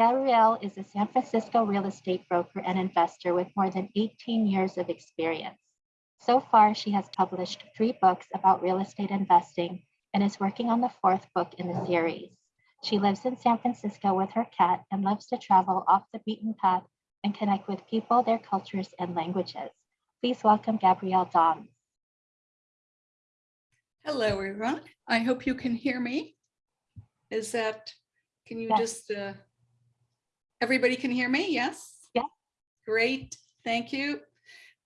Gabrielle is a San Francisco real estate broker and investor with more than 18 years of experience. So far, she has published three books about real estate investing and is working on the fourth book in the series. She lives in San Francisco with her cat and loves to travel off the beaten path and connect with people, their cultures, and languages. Please welcome Gabrielle Dom. Hello, everyone. I hope you can hear me. Is that, can you Yes. just, uh, everybody can hear me? Yes? Yeah. Great. Thank you.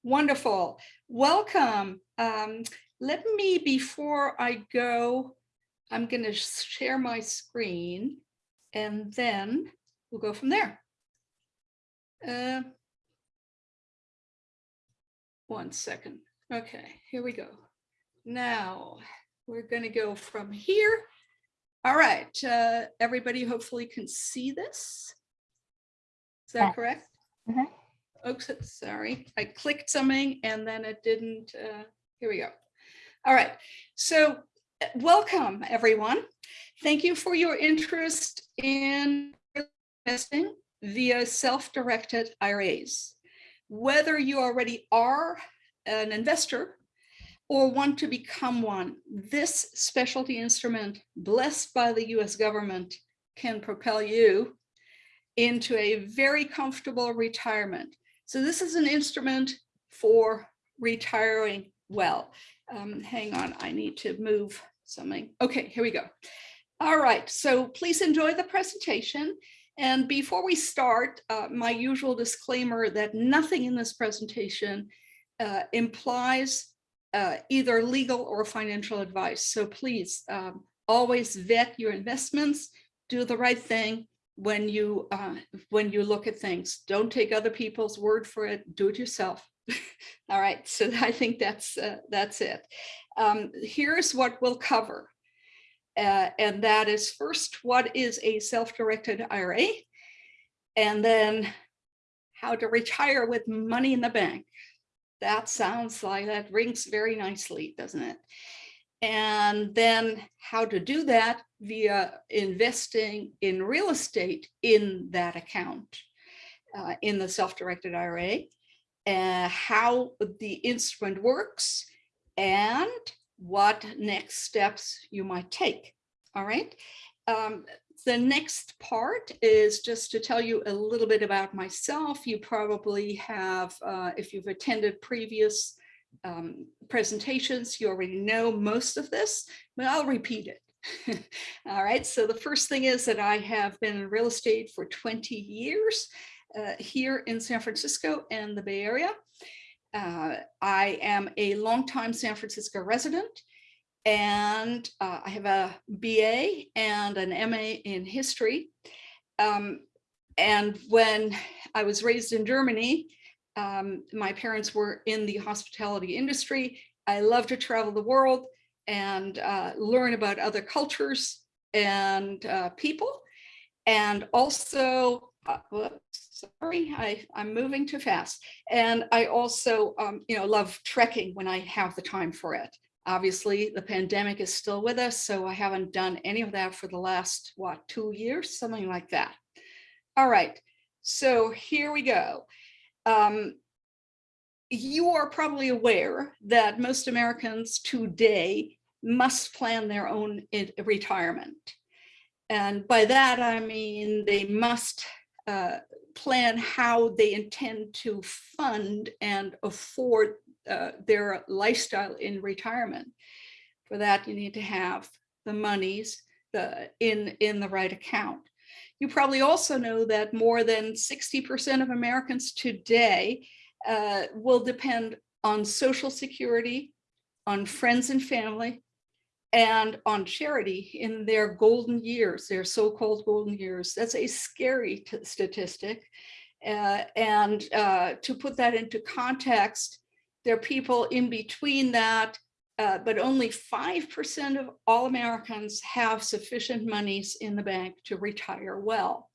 Wonderful. Welcome. Um, let me, before I go, I'm going to share my screen and then we'll go from there. Uh, one second. Okay, here we go. Now, we're going to go from here. All right, uh, everybody hopefully can see this. Is that Yes. correct? Mhm. Oops, sorry, I clicked something and then it didn't, uh, here we go. All right, so uh, welcome everyone. Thank you for your interest in investing via self-directed IRAs. Whether you already are an investor or want to become one, this specialty instrument blessed by the US government can propel you into a very comfortable retirement. So this is an instrument for retiring well. Um, hang on, I need to move something. Okay, here we go. All right, so please enjoy the presentation. And before we start, uh, my usual disclaimer that nothing in this presentation uh, implies uh, either legal or financial advice. So please um, always vet your investments, do the right thing when you uh, when you look at things. Don't take other people's word for it. Do it yourself. All right. So I think that's uh, that's it. Um, here's what we'll cover. Uh, and that is first, what is a self-directed IRA? And then how to retire with money in the bank. That sounds like that rings very nicely, doesn't it? And then how to do that via investing in real estate in that account, uh, in the self-directed IRA, uh, how the instrument works, and what next steps you might take. All right. Um, the next part is just to tell you a little bit about myself. You probably have, uh, if you've attended previous um, presentations, you already know most of this, but I'll repeat it. All right, so the first thing is that I have been in real estate for 20 years uh, here in San Francisco and the Bay Area. Uh, I am a longtime San Francisco resident and uh, I have a BA and an MA in history. Um, and when I was raised in Germany, um, my parents were in the hospitality industry. I love to travel the world and uh, learn about other cultures and uh, people. And also, uh, whoops, sorry, I, I'm moving too fast. And I also, um, you know, love trekking when I have the time for it. Obviously, the pandemic is still with us, so I haven't done any of that for the last, what, two years, something like that. All right, so here we go. Um, you are probably aware that most Americans today must plan their own retirement. And by that, I mean they must uh, plan how they intend to fund and afford uh, their lifestyle in retirement. For that, you need to have the monies the, in, in the right account. You probably also know that more than 60% of Americans today uh, will depend on Social Security, on friends and family, and on charity in their golden years, their so-called golden years. That's a scary statistic. Uh, and uh, to put that into context, there are people in between that, uh, but only 5% of all Americans have sufficient monies in the bank to retire well.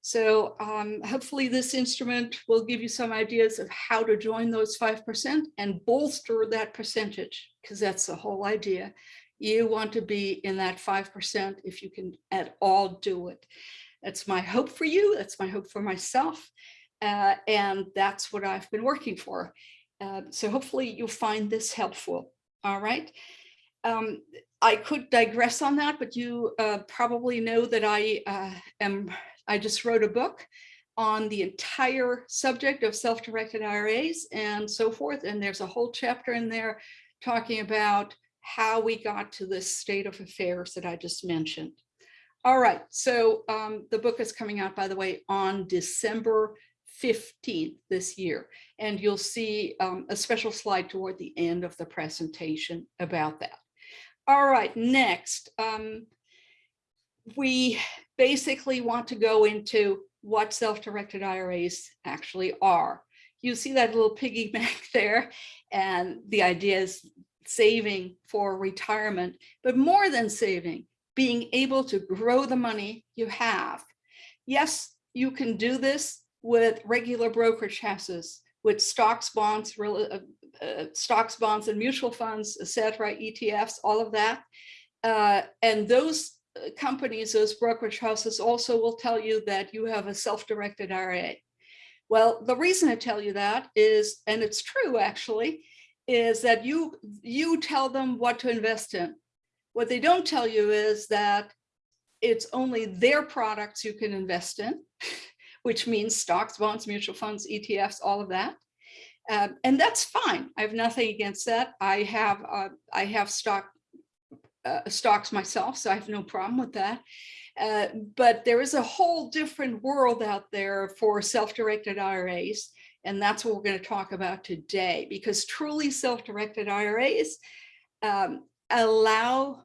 So um, hopefully this instrument will give you some ideas of how to join those 5% and bolster that percentage, because that's the whole idea. You want to be in that 5% if you can at all do it. That's my hope for you. That's my hope for myself. Uh, and that's what I've been working for. Uh, so hopefully you'll find this helpful. All right. Um, I could digress on that, but you uh, probably know that I uh, am, I just wrote a book on the entire subject of self-directed IRAs and so forth. And there's a whole chapter in there talking about how we got to this state of affairs that I just mentioned. All right, so um, the book is coming out, by the way, on December 15th this year. And you'll see um, a special slide toward the end of the presentation about that. All right, next, um, we basically want to go into what self-directed IRAs actually are. You see that little piggyback there, and the idea is saving for retirement, but more than saving, being able to grow the money you have. Yes, you can do this with regular brokerage houses, with stocks, bonds, real, uh, uh, stocks, bonds, and mutual funds, etc., ETFs, all of that. Uh, and those uh, companies, those brokerage houses also will tell you that you have a self-directed IRA. Well, the reason I tell you that is, and it's true actually, is that you you tell them what to invest in. What they don't tell you is that it's only their products you can invest in, which means stocks, bonds, mutual funds, ETFs, all of that. Um, and that's fine. I have nothing against that. I have uh, I have stock uh, stocks myself, so I have no problem with that. Uh, but there is a whole different world out there for self-directed IRAs. And that's what we're going to talk about today, because truly self-directed IRAs um, allow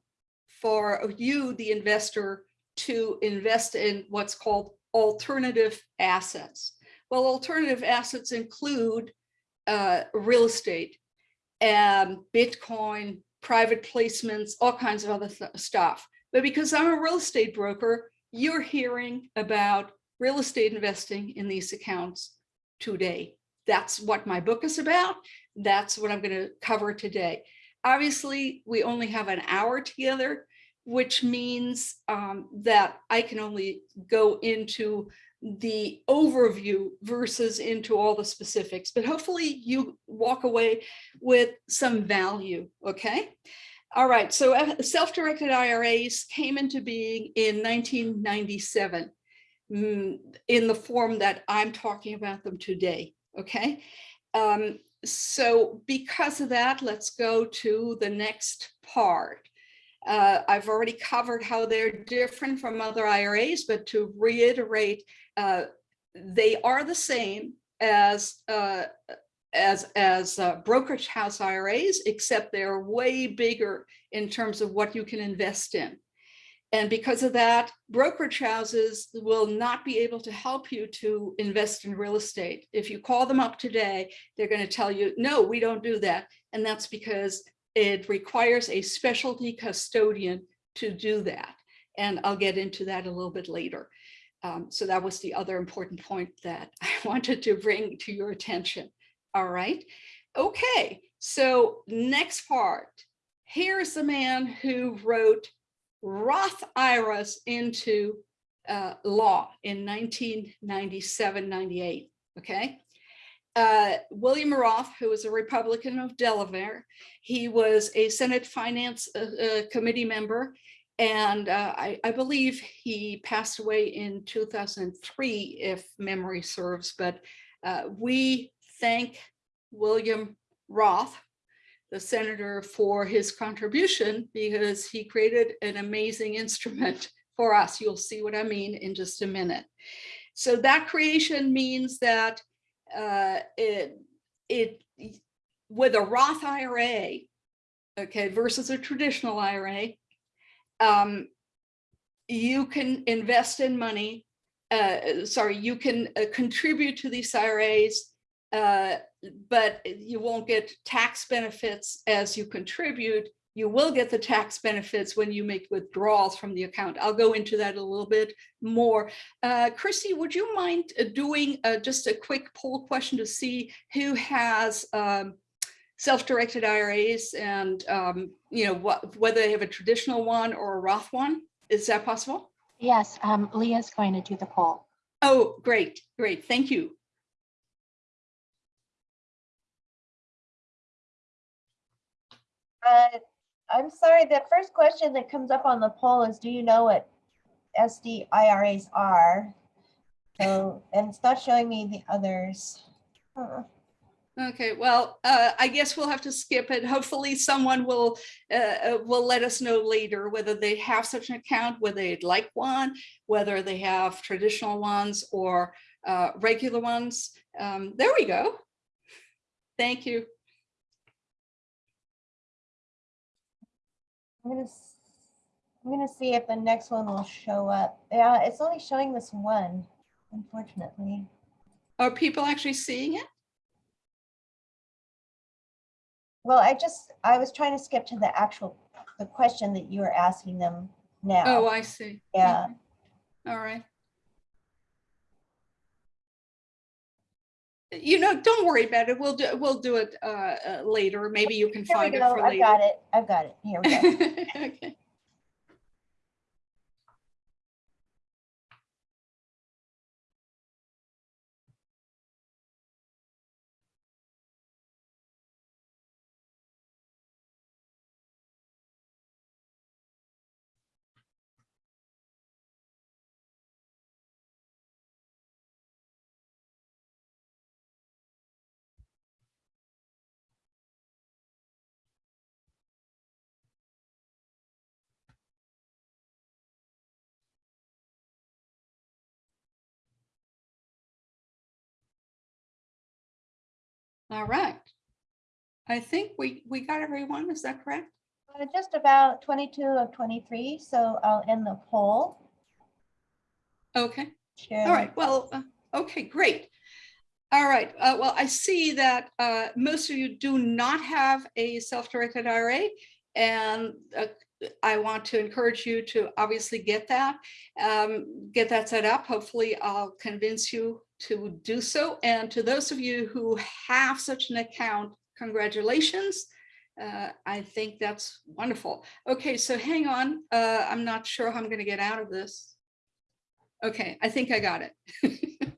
for you, the investor, to invest in what's called alternative assets. Well, alternative assets include uh, real estate and Bitcoin, private placements, all kinds of other th stuff. But because I'm a real estate broker, you're hearing about real estate investing in these accounts today. That's what my book is about. That's what I'm going to cover today. Obviously, we only have an hour together, which means um, that I can only go into the overview versus into all the specifics, but hopefully you walk away with some value, okay? All right, so uh, self-directed IRAs came into being in 1997 mm, in the form that I'm talking about them today, okay? Um, so because of that, let's go to the next part. Uh, I've already covered how they're different from other IRAs, but to reiterate, uh, they are the same as uh, as as uh, brokerage house IRAs, except they're way bigger in terms of what you can invest in. And because of that, brokerage houses will not be able to help you to invest in real estate. If you call them up today, they're going to tell you, no, we don't do that. And that's because it requires a specialty custodian to do that. And I'll get into that a little bit later. Um, so that was the other important point that I wanted to bring to your attention. All right. Okay. So next part. Here's the man who wrote Roth IRAs into uh, law in 1997, 98. Okay. Uh, William Roth, who was a Republican of Delaware, he was a Senate Finance uh, uh Committee member, and uh, I, I, believe he passed away in 2003, if memory serves, but uh, we thank William Roth, the senator, for his contribution because he created an amazing instrument for us. You'll see what I mean in just a minute. So that creation means that uh, it, it with a Roth IRA, okay, versus a traditional IRA, um, you can invest in money, uh, sorry, you can uh, contribute to these IRAs, uh, but you won't get tax benefits as you contribute you will get the tax benefits when you make withdrawals from the account. I'll go into that a little bit more. Uh, Christy, would you mind uh, doing uh, just a quick poll question to see who has um, self-directed IRAs and um, you know what, whether they have a traditional one or a Roth one? Is that possible? Yes, um, Leah's going to do the poll. Oh, great, great. Thank you. Uh, I'm sorry, the first question that comes up on the poll is, do you know what SDIRAs are? So, and it's not showing me the others. Huh. Okay, well, uh, I guess we'll have to skip it. Hopefully someone will, uh, uh, will let us know later whether they have such an account, whether they'd like one, whether they have traditional ones or uh, regular ones. Um, there we go. Thank you. I'm gonna, I'm gonna see if the next one will show up. Yeah, it's only showing this one, unfortunately. Are people actually seeing it? Well, I just, I was trying to skip to the actual, the question that you were asking them now. Oh. I see. Yeah. Okay. All right. You know, don't worry about it. We'll do, we'll do it uh, uh, later. Maybe you can Here find it for I've later. got it. I've got it. Here we go. Okay. All right. I think we, we got everyone. Is that correct? Uh, Just about 22 of 23, so I'll end the poll. Okay. Share All right. Well, uh, okay, great. All right. Uh, well, I see that uh, most of you do not have a self-directed IRA. And uh, I want to encourage you to obviously get that, um, get that set up. Hopefully I'll convince you to do so. And to those of you who have such an account, congratulations. Uh, I think that's wonderful. Okay, so hang on. Uh, I'm not sure how I'm going to get out of this. Okay, I think I got it.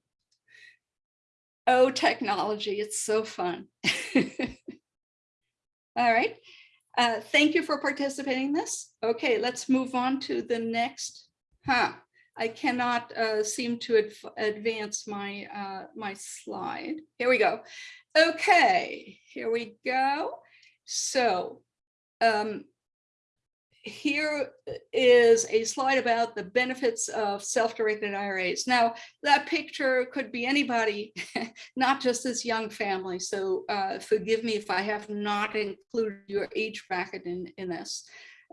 oh, technology, it's so fun. All right. Uh, thank you for participating in this. Okay, let's move on to the next. Huh, I cannot uh, seem to adv advance my uh, my slide. Here we go. Okay, here we go. So um, here is a slide about the benefits of self-directed IRAs. Now, that picture could be anybody, not just this young family. So uh, forgive me if I have not included your age bracket in, in this.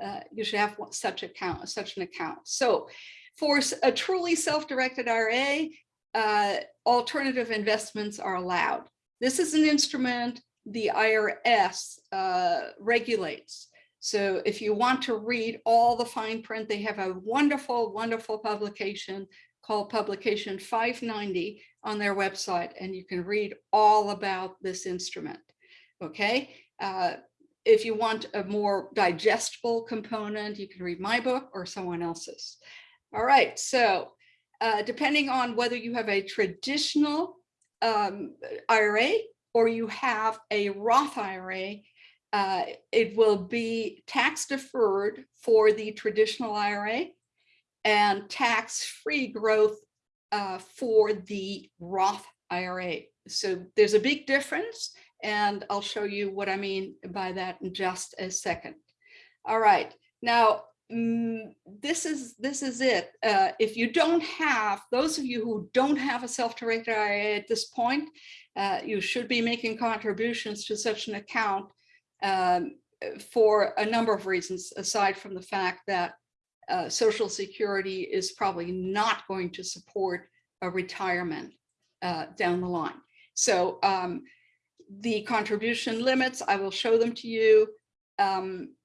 Uh, you should have such account, such an account. So for a truly self-directed IRA, uh, alternative investments are allowed. This is an instrument the IRS uh, regulates. So if you want to read all the fine print, they have a wonderful, wonderful publication called Publication 590 on their website, and you can read all about this instrument. Okay. Uh, if you want a more digestible component, you can read my book or someone else's. All right. So uh, depending on whether you have a traditional um, IRA or you have a Roth IRA, uh, it will be tax deferred for the traditional IRA and tax-free growth uh, for the Roth IRA. So there's a big difference, and I'll show you what I mean by that in just a second. All right, now mm, this is this is it. Uh, if you don't have those of you who don't have a self-directed IRA at this point, uh, you should be making contributions to such an account um, for a number of reasons, aside from the fact that uh, Social Security is probably not going to support a retirement uh, down the line. So um, the contribution limits, I will show them to you. Um,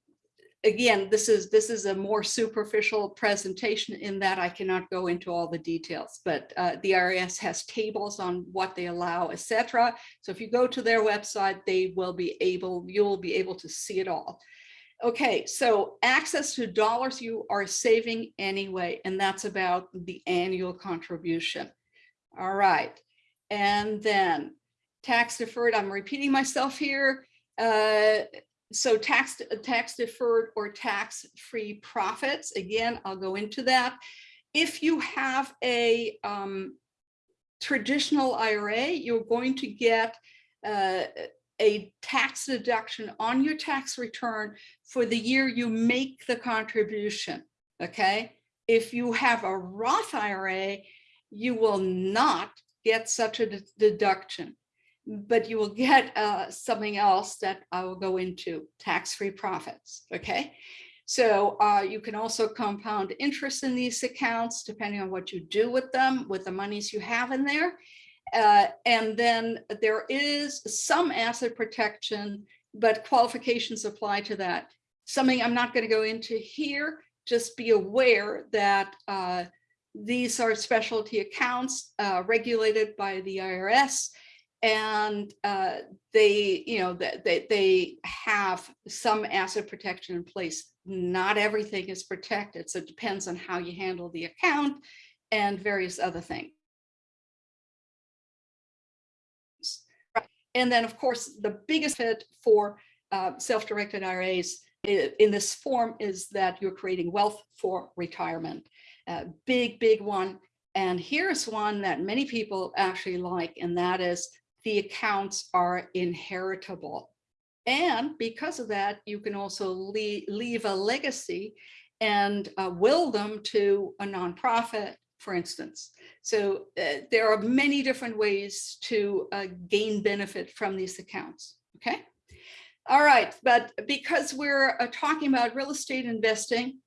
again, this is this is a more superficial presentation in that I cannot go into all the details, but uh, the IRS has tables on what they allow, etc. So if you go to their website, they will be able, you'll be able to see it all. Okay, so access to dollars you are saving anyway, and that's about the annual contribution. All right, and then tax deferred, I'm repeating myself here. Uh, so tax, tax deferred or tax-free profits, again, I'll go into that. If you have a um, traditional IRA, you're going to get uh, a tax deduction on your tax return for the year you make the contribution, okay? If you have a Roth IRA, you will not get such a deduction, but you will get uh, something else that I will go into, tax-free profits, okay? So uh, you can also compound interest in these accounts depending on what you do with them, with the monies you have in there. Uh, and then there is some asset protection, but qualifications apply to that. Something I'm not going to go into here, just be aware that uh, these are specialty accounts uh, regulated by the IRS and uh, they, you know, they, they have some asset protection in place. Not everything is protected, so it depends on how you handle the account and various other things. And then, of course, the biggest hit for uh, self-directed IRAs in this form is that you're creating wealth for retirement. Uh, big, big one. And here's one that many people actually like, and that is the accounts are inheritable. And because of that, you can also leave, leave a legacy and uh, will them to a nonprofit, for instance. So uh, there are many different ways to uh, gain benefit from these accounts, okay? All right, but because we're uh, talking about real estate investing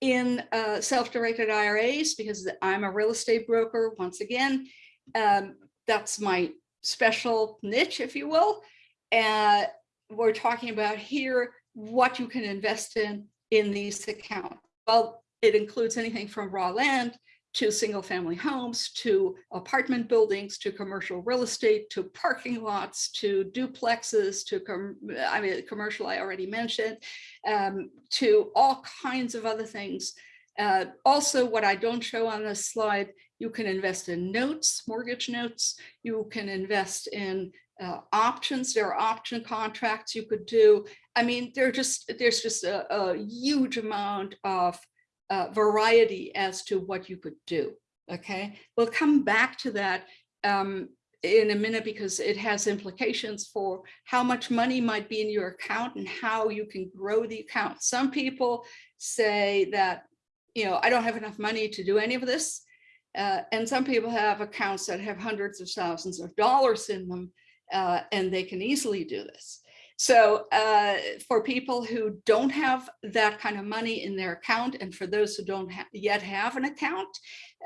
in uh, self-directed IRAs, because I'm a real estate broker, once again, um, that's my special niche, if you will. And we're talking about here what you can invest in in these accounts. Well, it includes anything from raw land to single family homes, to apartment buildings, to commercial real estate, to parking lots, to duplexes, to, com I mean, commercial I already mentioned, um, to all kinds of other things. Uh, also, what I don't show on this slide, you can invest in notes, mortgage notes. You can invest in uh, options. There are option contracts you could do. I mean, there just there's just a, a huge amount of uh, variety as to what you could do. Okay, we'll come back to that um, in a minute because it has implications for how much money might be in your account and how you can grow the account. Some people say that, you know, I don't have enough money to do any of this. Uh, and some people have accounts that have hundreds of thousands of dollars in them, uh, and they can easily do this. So uh, for people who don't have that kind of money in their account, and for those who don't ha yet have an account,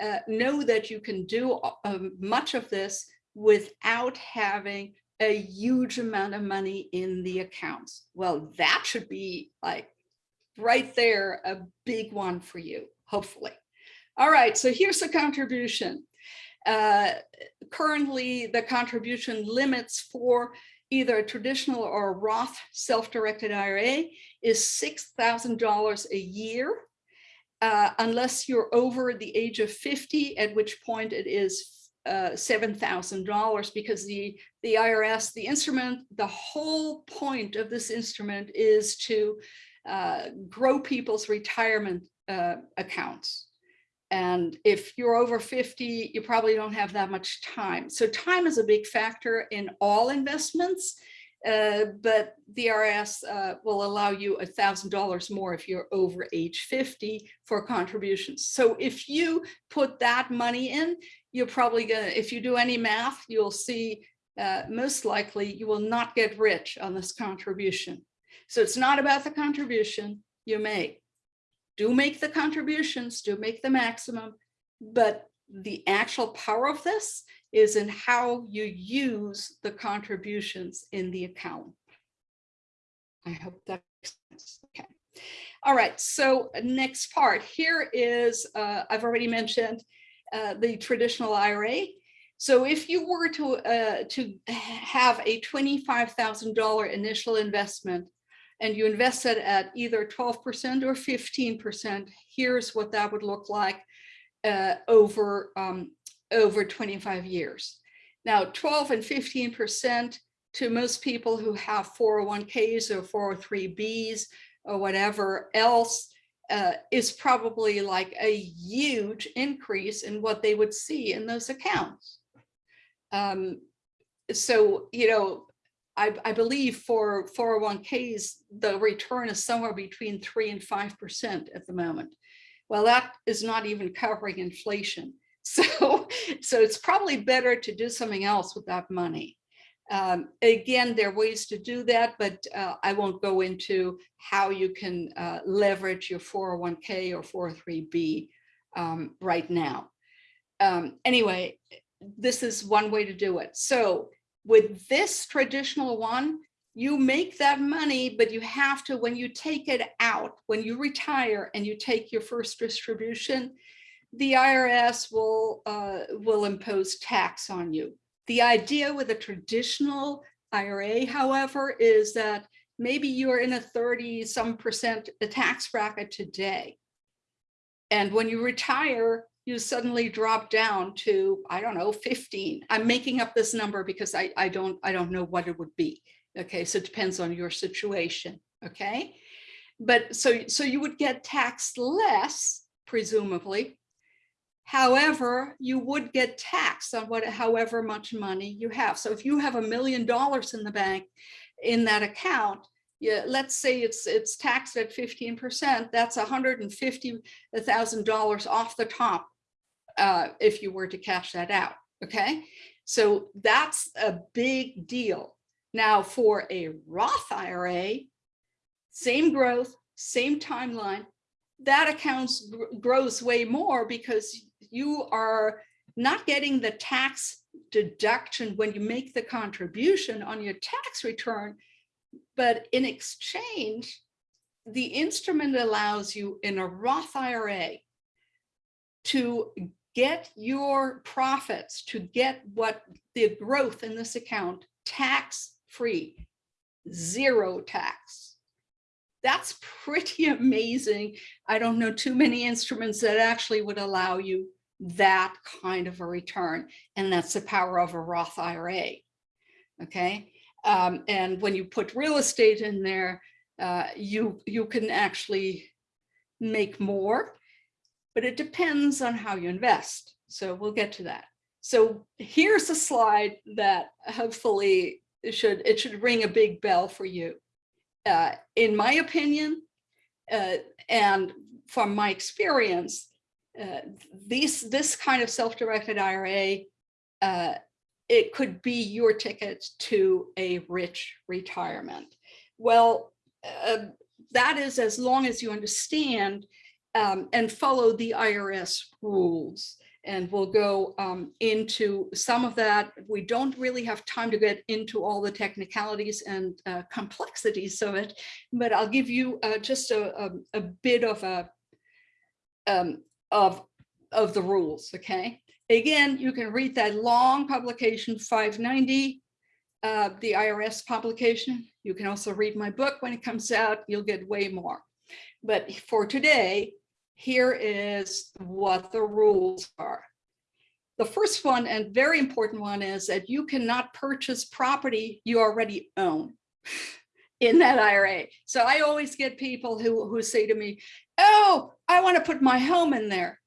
uh, know that you can do um, much of this without having a huge amount of money in the accounts. Well, that should be like right there, a big one for you, hopefully. All right, so here's a contribution. Uh, currently, the contribution limits for either a traditional or a Roth self-directed IRA is $6,000 a year, uh, unless you're over the age of 50, at which point it is uh, $7,000 because the, the IRS, the instrument, the whole point of this instrument is to uh, grow people's retirement uh, accounts. And if you're over 50, you probably don't have that much time. So time is a big factor in all investments, uh, but the uh, will allow you $1,000 more if you're over age 50 for contributions. So if you put that money in, you're probably gonna, if you do any math, you'll see uh, most likely you will not get rich on this contribution. So it's not about the contribution you make do make the contributions, do make the maximum, but the actual power of this is in how you use the contributions in the account. I hope that makes sense. Okay. All right, so next part here is, uh, I've already mentioned uh, the traditional IRA. So if you were to, uh, to have a $25,000 initial investment and you invested at either 12% or 15%, here's what that would look like uh, over, um, over 25 years. Now, 12 and 15% to most people who have 401ks or 403bs or whatever else uh, is probably like a huge increase in what they would see in those accounts. Um, so, you know, I, I believe for 401ks, the return is somewhere between three and 5% at the moment. Well, that is not even covering inflation. So, so it's probably better to do something else with that money. Um, again, there are ways to do that, but uh, I won't go into how you can uh, leverage your 401k or 403b um, right now. Um, anyway, this is one way to do it. So with this traditional one, you make that money, but you have to, when you take it out, when you retire and you take your first distribution, the IRS will, uh, will impose tax on you. The idea with a traditional IRA, however, is that maybe you're in a 30 some percent tax bracket today. And when you retire, you suddenly drop down to, I don't know, 15. I'm making up this number because I, I don't I don't know what it would be. Okay, so it depends on your situation. Okay, but so so you would get taxed less, presumably, However, you would get taxed on what, however much money you have. So if you have a million dollars in the bank in that account, yeah, let's say it's it's taxed at 15%, that's $150,000 off the top uh, if you were to cash that out, okay? So that's a big deal. Now for a Roth IRA, same growth, same timeline, that accounts grows way more because you are not getting the tax deduction when you make the contribution on your tax return, but in exchange, the instrument allows you in a Roth IRA to get your profits, to get what the growth in this account tax free, zero tax. That's pretty amazing. I don't know too many instruments that actually would allow you that kind of a return. And that's the power of a Roth IRA. Okay. Um, and when you put real estate in there, uh, you, you can actually make more, but it depends on how you invest. So we'll get to that. So here's a slide that hopefully it should, it should ring a big bell for you. Uh, in my opinion, uh, and from my experience, uh, these, this kind of self-directed IRA, uh, it could be your ticket to a rich retirement. Well, uh, that is as long as you understand um, and follow the IRS rules. And we'll go um, into some of that. We don't really have time to get into all the technicalities and uh, complexities of it, but I'll give you uh, just a, a, a, bit of a um, of, of the rules, okay? Again, you can read that long publication 590, uh, the IRS publication. You can also read my book when it comes out, you'll get way more. But for today, here is what the rules are. The first one and very important one is that you cannot purchase property you already own in that IRA. So I always get people who, who say to me, oh, I want to put my home in there.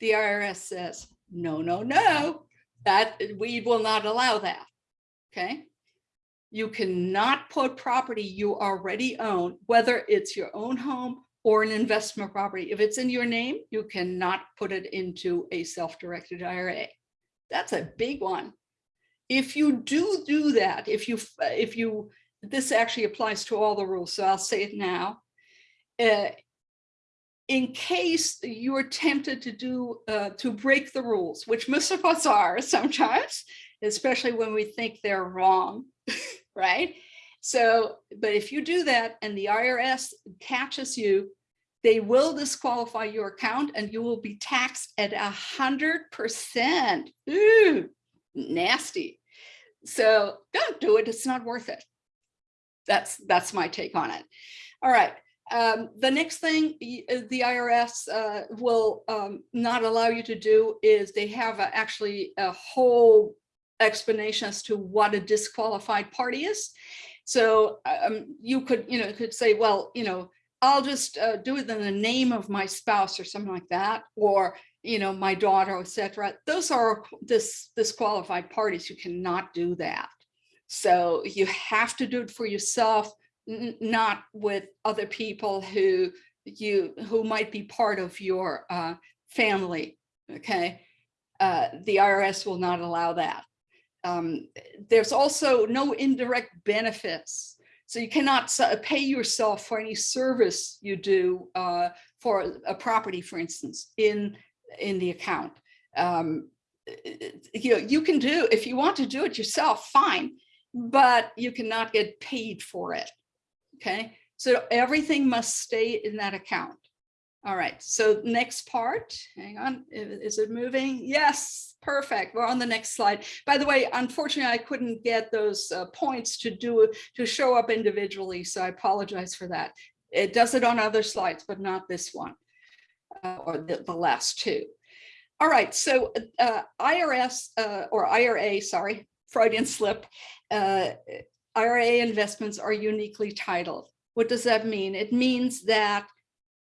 The IRS says, no, no, no, that we will not allow that. Okay. You cannot put property you already own, whether it's your own home or an investment property. If it's in your name, you cannot put it into a self-directed IRA. That's a big one. If you do do that, if you, if you, this actually applies to all the rules, so I'll say it now. Uh, in case you're tempted to do uh, to break the rules, which most of us are sometimes, especially when we think they're wrong, right? So, but if you do that and the IRS catches you, they will disqualify your account and you will be taxed at a hundred percent. Ooh, nasty. So don't do it. It's not worth it. that's, that's my take on it. All right. Um, the next thing uh, the IRS uh, will um, not allow you to do is they have a- actually a whole explanation as to what a disqualified party is. So um, you could, you know, could say, well, you know, I'll just uh, do it in the name of my spouse or something like that, or, you know, my daughter, et cetera. Those are dis disqualified parties. You cannot do that. So you have to do it for yourself, not with other people who you, who might be part of your uh, family, okay? Uh, The IRS will not allow that. Um, There's also no indirect benefits. So you cannot pay yourself for any service you do uh, for a property, for instance, in, in the account. Um, You know, you can do, if you want to do it yourself, fine, but you cannot get paid for it. Okay, so everything must stay in that account. All right, so next part, hang on, is it moving? Yes, perfect. We're on the next slide. By the way, unfortunately, I couldn't get those uh, points to do, to show up individually, so I apologize for that. It does it on other slides, but not this one, uh, or the, the last two. All right, so uh, IRS, uh, or IRA, sorry, Freudian slip, uh, IRA investments are uniquely titled. What does that mean? It means that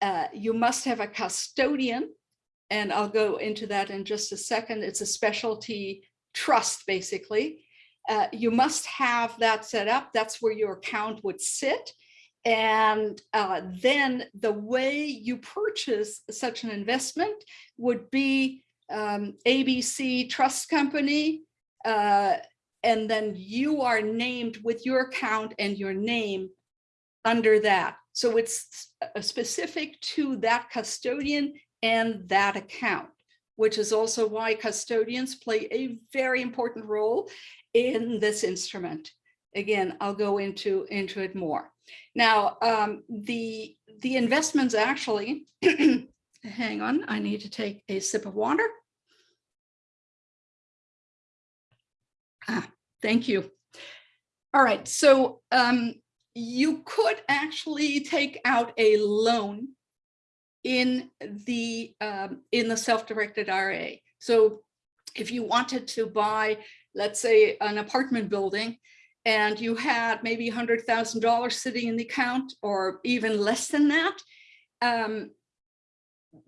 uh, you must have a custodian, and I'll go into that in just a second. It's a specialty trust, basically. Uh, you must have that set up. That's where your account would sit. And uh, then the way you purchase such an investment would be um, ABC Trust Company, uh, and then you are named with your account and your name under that. So it's specific to that custodian and that account, which is also why custodians play a very important role in this instrument. Again, I'll go into, into it more. Now, um, the, the investments actually, hang on, I need to take a sip of water. Ah, thank you. All right, so um, you could actually take out a loan in the um, in the self-directed IRA. So if you wanted to buy, let's say, an apartment building, and you had maybe hundred thousand dollars sitting in the account, or even less than that, um,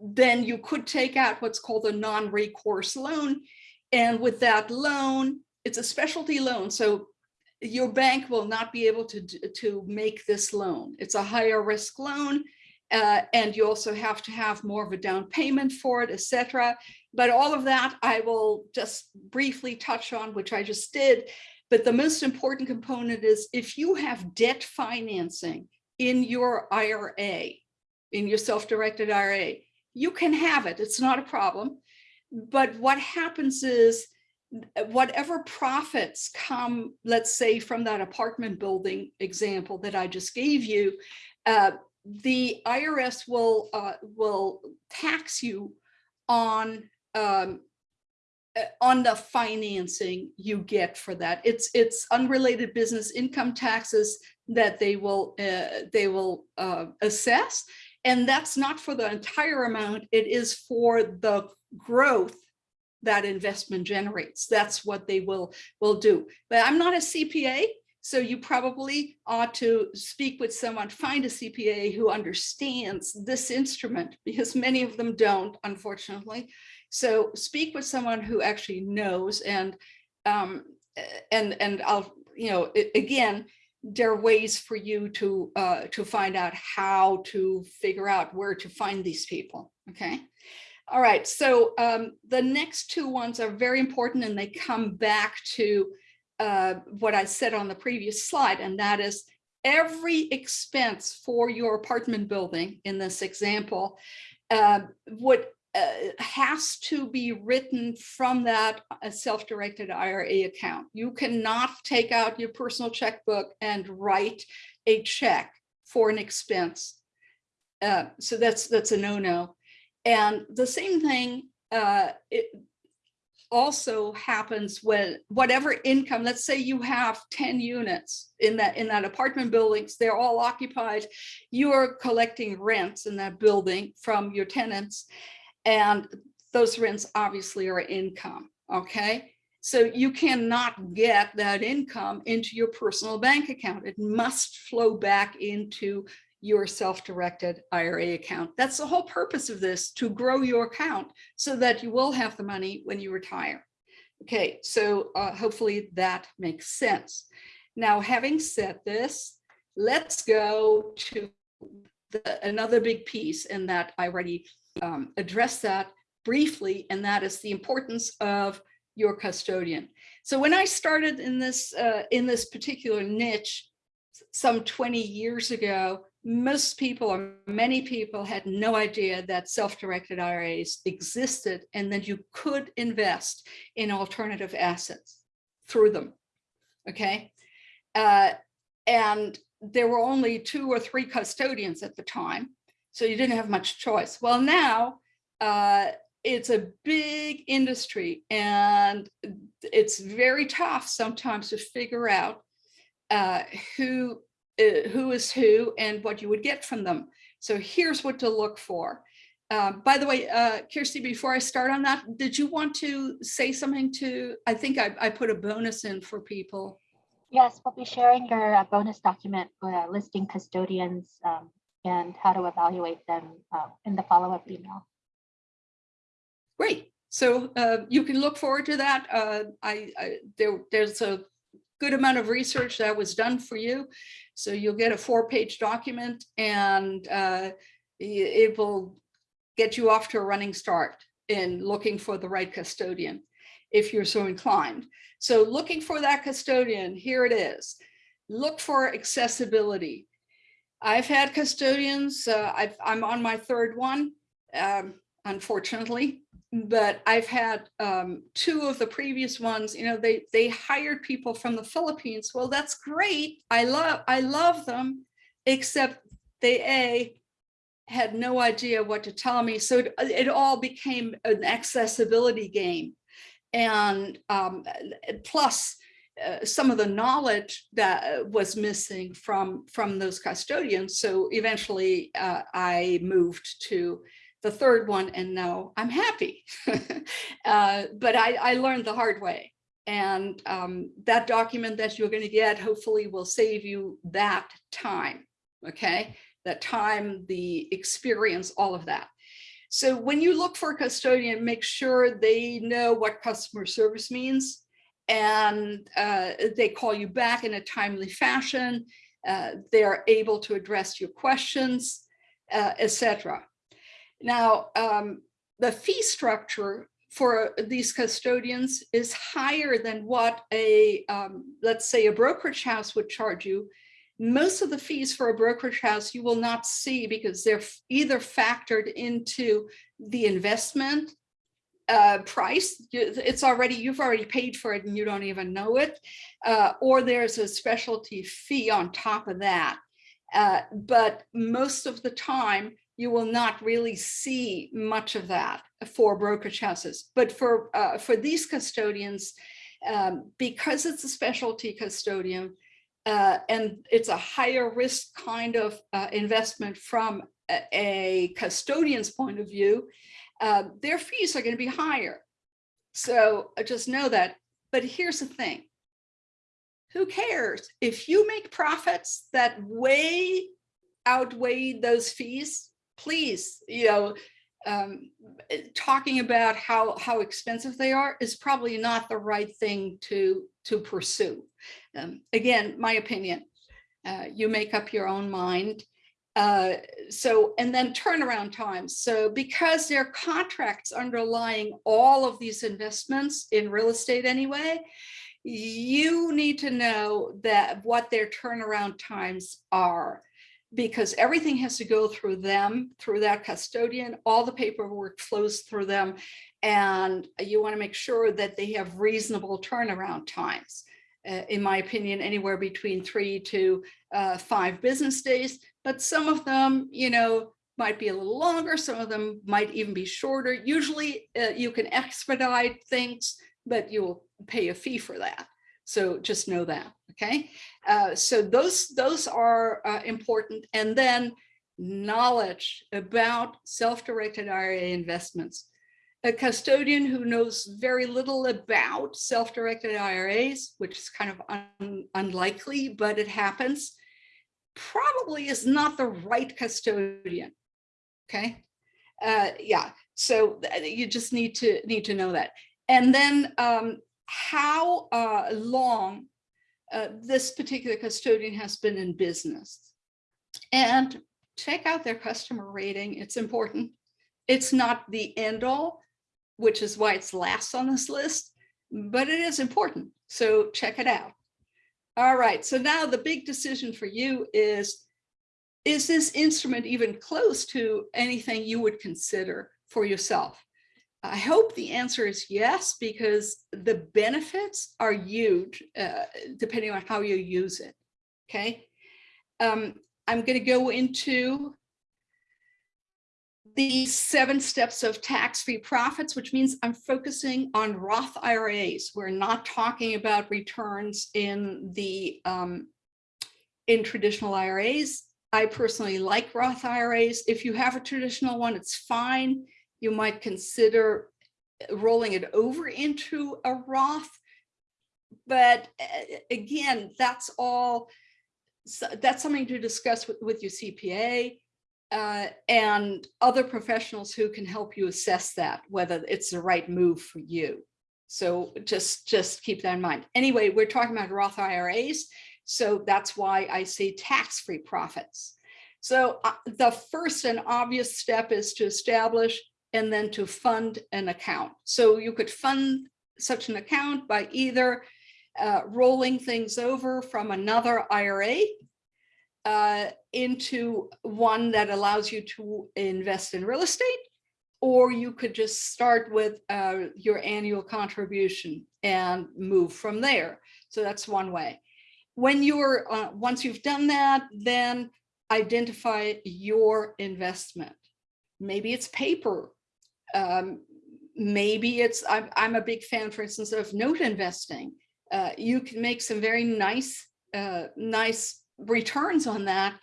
then you could take out what's called a non-recourse loan. And with that loan, it's a specialty loan. So your bank will not be able to, to make this loan. It's a higher risk loan. uh, and you also have to have more of a down payment for it, et cetera. But all of that I will just briefly touch on, which I just did. But the most important component is if you have debt financing in your IRA, in your self-directed IRA, you can have it. It's not a problem. But what happens is whatever profits come, let's say from that apartment building example that I just gave you, uh, the IRS will uh, will tax you on um, uh, on the financing you get for that. It's it's unrelated business income taxes that they will uh, they will uh, assess, and that's not for the entire amount. It is for the growth that investment generates. That's what they will will do. But I'm not a CPA, so you probably ought to speak with someone, find a CPA who understands this instrument because many of them don't, unfortunately. So speak with someone who actually knows and um, and and I'll you know again there are ways for you to uh, to find out how to figure out where to find these people. Okay. All right, so um, the next two ones are very important and they come back to uh, what I said on the previous slide, and that is every expense for your apartment building in this example uh, would uh, has to be written from that uh, self-directed IRA account. You cannot take out your personal checkbook and write a check for an expense. Uh, so that's that's a no-no. And the same thing, uh, it, also happens when whatever income, let's say you have 10 units in that in that apartment buildings, they're all occupied. You're collecting rents in that building from your tenants. And those rents obviously are income, okay? So you cannot get that income into your personal bank account. It must flow back into your self-directed IRA account. That's the whole purpose of this, to grow your account so that you will have the money when you retire. Okay, so uh, hopefully that makes sense. Now, having said this, let's go to the, another big piece and that I already um, addressed that briefly, and that is the importance of your custodian. So when I started in this uh, in this particular niche some 20 years ago, most people or many people had no idea that self-directed IRAs existed and that you could invest in alternative assets through them. Okay. Uh, and there were only two or three custodians at the time, so you didn't have much choice. Well, now uh, it's a big industry and it's very tough sometimes to figure out uh, who uh, who is who and what you would get from them. So here's what to look for. Uh, by the way, uh, Kirsty, before I start on that, did you want to say something to, I think I, I put a bonus in for people. Yes, we'll be sharing your uh, bonus document uh, listing custodians um, and how to evaluate them uh, in the follow-up email. Great. So uh, you can look forward to that. Uh, I, I there, there's a good amount of research that was done for you. So you'll get a four page document and uh, it will get you off to a running start in looking for the right custodian if you're so inclined. So looking for that custodian, here it is. Look for accessibility. I've had custodians, uh, i am on my third one, um, unfortunately, but I've had um, two of the previous ones, you know, they they hired people from the Philippines. Well, that's great. I love I love them, except they a had no idea what to tell me. So it, it all became an accessibility game. And um, plus uh, some of the knowledge that was missing from, from those custodians. So eventually uh, I moved to the third one and now I'm happy. uh, but I, I learned the hard way. And um, that document that you're going to get hopefully will save you that time. Okay, that time, the experience, all of that. So when you look for a custodian, make sure they know what customer service means and uh, they call you back in a timely fashion. Uh, they're able to address your questions, uh, etc. Now, um, the fee structure for these custodians is higher than what a, um, let's say a brokerage house would charge you. Most of the fees for a brokerage house you will not see because they're either factored into the investment uh, price. It's already, you've already paid for it and you don't even know it. Uh, or there's a specialty fee on top of that. Uh, but most of the time, you will not really see much of that for brokerage houses. But for, uh, for these custodians, um, because it's a specialty custodian uh, and it's a higher risk kind of uh, investment from a, a, custodian's point of view, uh, their fees are going to be higher. So uh, just know that. But here's the thing. Who cares? If you make profits that way outweigh those fees, please, you know, um, talking about how how expensive they are is probably not the right thing to to pursue. Um, again, my opinion. Uh, you make up your own mind. Uh, so, and then turnaround times. So because there are contracts underlying all of these investments in real estate anyway, you need to know that what their turnaround times are because everything has to go through them, through that custodian, all the paperwork flows through them. And you wanna make sure that they have reasonable turnaround times. Uh, in my opinion, anywhere between three to uh, five business days, but some of them, you know, might be a little longer, some of them might even be shorter. Usually uh, you can expedite things but you'll pay a fee for that. So just know that, okay? Uh, so those, those are uh, important. And then knowledge about self-directed IRA investments. A custodian who knows very little about self-directed IRAs, which is kind of un unlikely, but it happens, probably is not the right custodian. Okay. Uh, yeah. So you just need to need to know that. And then um, how uh, long uh, this particular custodian has been in business. And check out their customer rating. It's important. It's not the end all, which is why it's last on this list, but it is important. So check it out. All right, so now the big decision for you is, is this instrument even close to anything you would consider for yourself? I hope the answer is yes, because the benefits are huge, uh, depending on how you use it, okay? Um, I'm going to go into the seven steps of tax-free profits, which means I'm focusing on Roth IRAs. We're not talking about returns in the um, in traditional IRAs. I personally like Roth IRAs. If you have a traditional one, it's fine. You might consider rolling it over into a Roth. But uh, again, that's all, that's something to discuss with, with your CPA uh, and other professionals who can help you assess that, whether it's the right move for you. So just, just keep that in mind. Anyway, we're talking about Roth IRAs. So that's why I say tax-free profits. So uh, the first and obvious step is to establish and then to fund an account. So you could fund such an account by either uh, rolling things over from another IRA uh, into one that allows you to invest in real estate, or you could just start with uh, your annual contribution and move from there. So that's one way. When you're, uh, once you've done that, then identify your investment. Maybe it's paper. Um, maybe it's, I'm, I'm, a big fan, for instance, of note investing. Uh, you can make some very nice, uh, nice returns on that.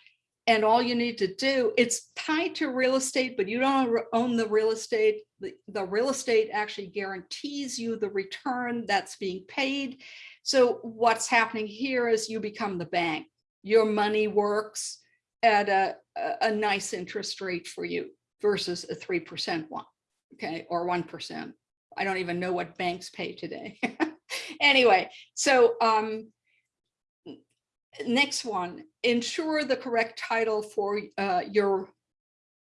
And all you need to do, it's tied to real estate, but you don't own the real estate. The, the real estate actually guarantees you the return that's being paid. So what's happening here is you become the bank. Your money works at a, a, a nice interest rate for you versus a 3% one, okay, or 1%. I don't even know what banks pay today. anyway, so um, next one, ensure the correct title for uh, your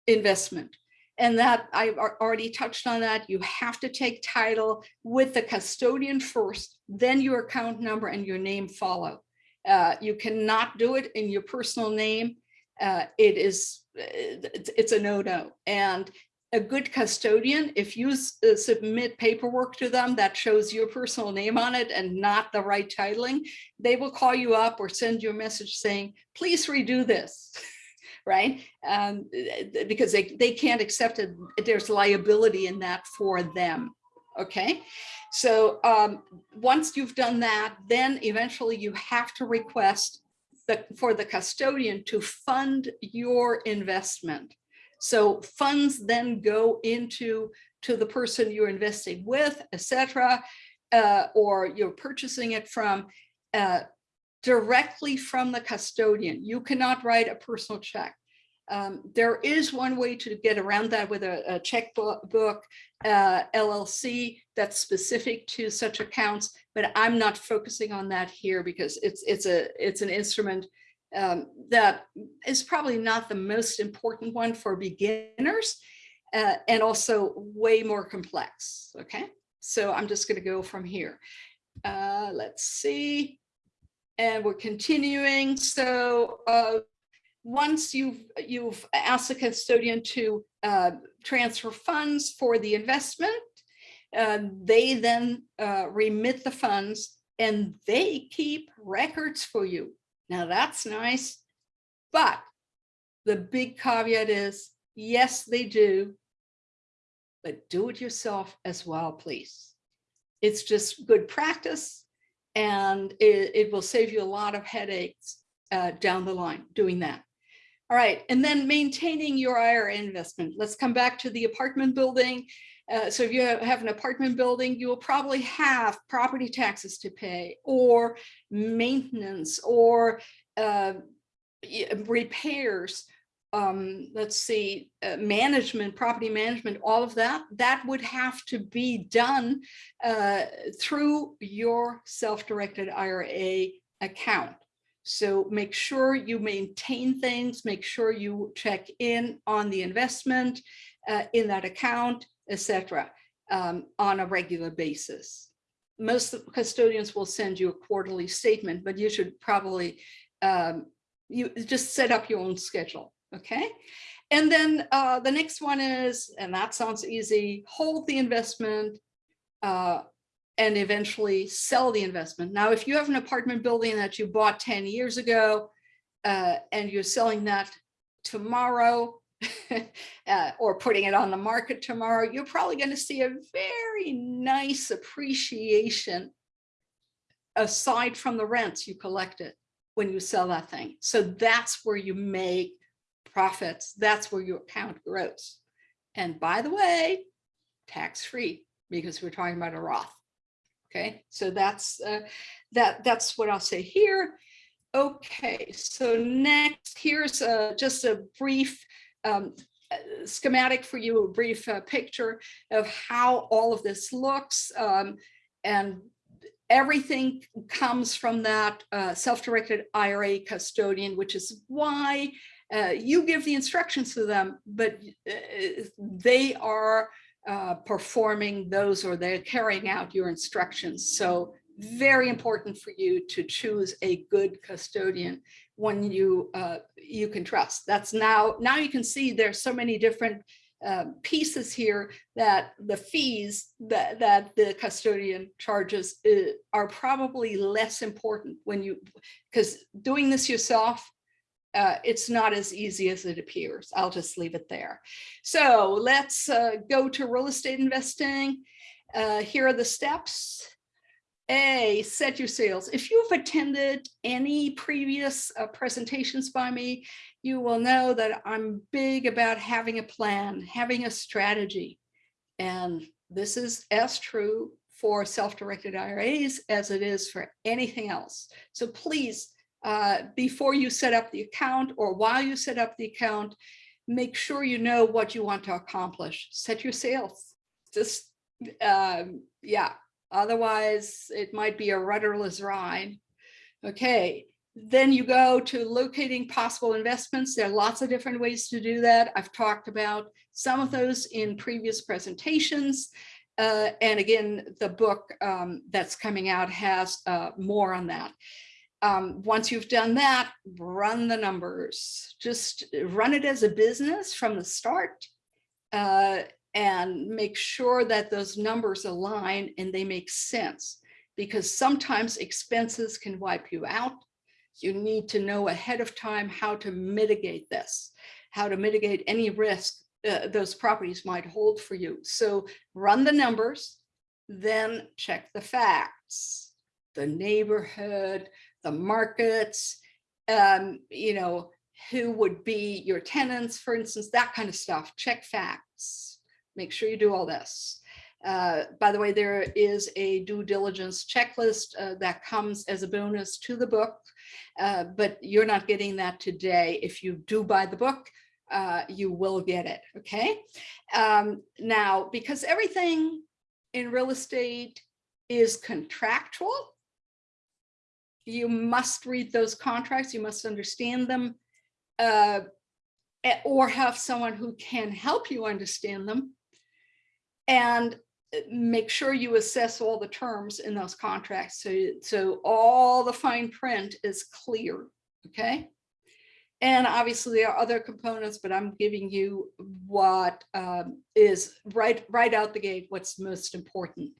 investment. And that I've already touched on that. You have to take title with the custodian first, then your account number and your name follow. Uh, you cannot do it in your personal name. Uh, it is, it's a no-no. And a good custodian, if you uh, submit paperwork to them that shows your personal name on it and not the right titling, they will call you up or send you a message saying, please redo this, right? Um, because they, they can't accept it. There's liability in that for them, okay? So um, once you've done that, then eventually you have to request the, for the custodian to fund your investment. So funds then go into to the person you're investing with, etc., uh, or you're purchasing it from uh, directly from the custodian. You cannot write a personal check. Um, there is one way to get around that with a, a checkbook uh, LLC that's specific to such accounts, but I'm not focusing on that here because it's it's a it's an instrument um, that is probably not the most important one for beginners uh, and also way more complex. Okay, so I'm just going to go from here. Uh, let's see. And we're continuing. So uh, once you've you've asked the custodian to uh, transfer funds for the investment, uh, they then uh, remit the funds and they keep records for you. Now that's nice, but the big caveat is, yes, they do, but do it yourself as well, please. It's just good practice and it, it will save you a lot of headaches uh, down the line doing that. All right, and then maintaining your IRA investment. Let's come back to the apartment building. Uh, so if you have an apartment building, you will probably have property taxes to pay or maintenance or uh, repairs. Um, let's see, uh, management, property management, all of that, that would have to be done uh, through your self-directed IRA account. So make sure you maintain things, make sure you check in on the investment uh, in that account, etc., um, on a regular basis. Most custodians will send you a quarterly statement, but you should probably um, you just set up your own schedule, okay? And then uh, the next one is, and that sounds easy, hold the investment uh, and eventually sell the investment. Now, if you have an apartment building that you bought 10 years ago uh, and you're selling that tomorrow uh, or putting it on the market tomorrow, you're probably going to see a very nice appreciation aside from the rents you collected when you sell that thing. So that's where you make profits. That's where your account grows. And by the way, tax-free because we're talking about a Roth. Okay, so that's uh, that. That's what I'll say here. Okay, so next here's uh, just a brief um, schematic for you, a brief uh, picture of how all of this looks. Um, and everything comes from that uh, self-directed IRA custodian, which is why uh, you give the instructions to them, but uh, they are uh, performing those or they're carrying out your instructions. So very important for you to choose a good custodian one you uh, you can trust. That's now now you can see there's so many different uh, pieces here that the fees that that the custodian charges uh, are probably less important when you because doing this yourself uh, it's not as easy as it appears. I'll just leave it there. So let's uh, go to real estate investing. Uh, here are the steps. A, set your sails. If you've attended any previous uh, presentations by me, you will know that I'm big about having a plan, having a strategy. And this is as true for self-directed IRAs as it is for anything else. So please, uh, before you set up the account or while you set up the account, make sure you know what you want to accomplish. Set your sails. Just, um, yeah, Otherwise, it might be a rudderless ride. Okay, then you go to locating possible investments. There are lots of different ways to do that. I've talked about some of those in previous presentations. Uh, and again, the book um, that's coming out has uh, more on that. Um, once you've done that, run the numbers. Just run it as a business from the start. Uh, and make sure that those numbers align and they make sense because sometimes expenses can wipe you out. You need to know ahead of time how to mitigate this, how to mitigate any risk uh, those properties might hold for you. So run the numbers, then check the facts, the neighborhood, the markets, um, you know, who would be your tenants, for instance, that kind of stuff, check facts make sure you do all this. Uh, by the way, there is a due diligence checklist uh, that comes as a bonus to the book, uh, but you're not getting that today. If you do buy the book, uh, you will get it, okay? Um, now, because everything in real estate is contractual, you must read those contracts, you must understand them, uh, or have someone who can help you understand them and uh, make sure you assess all the terms in those contracts so so all the fine print is clear okay? And obviously there are other components but i'm giving you what um, is right right out the gate what's most important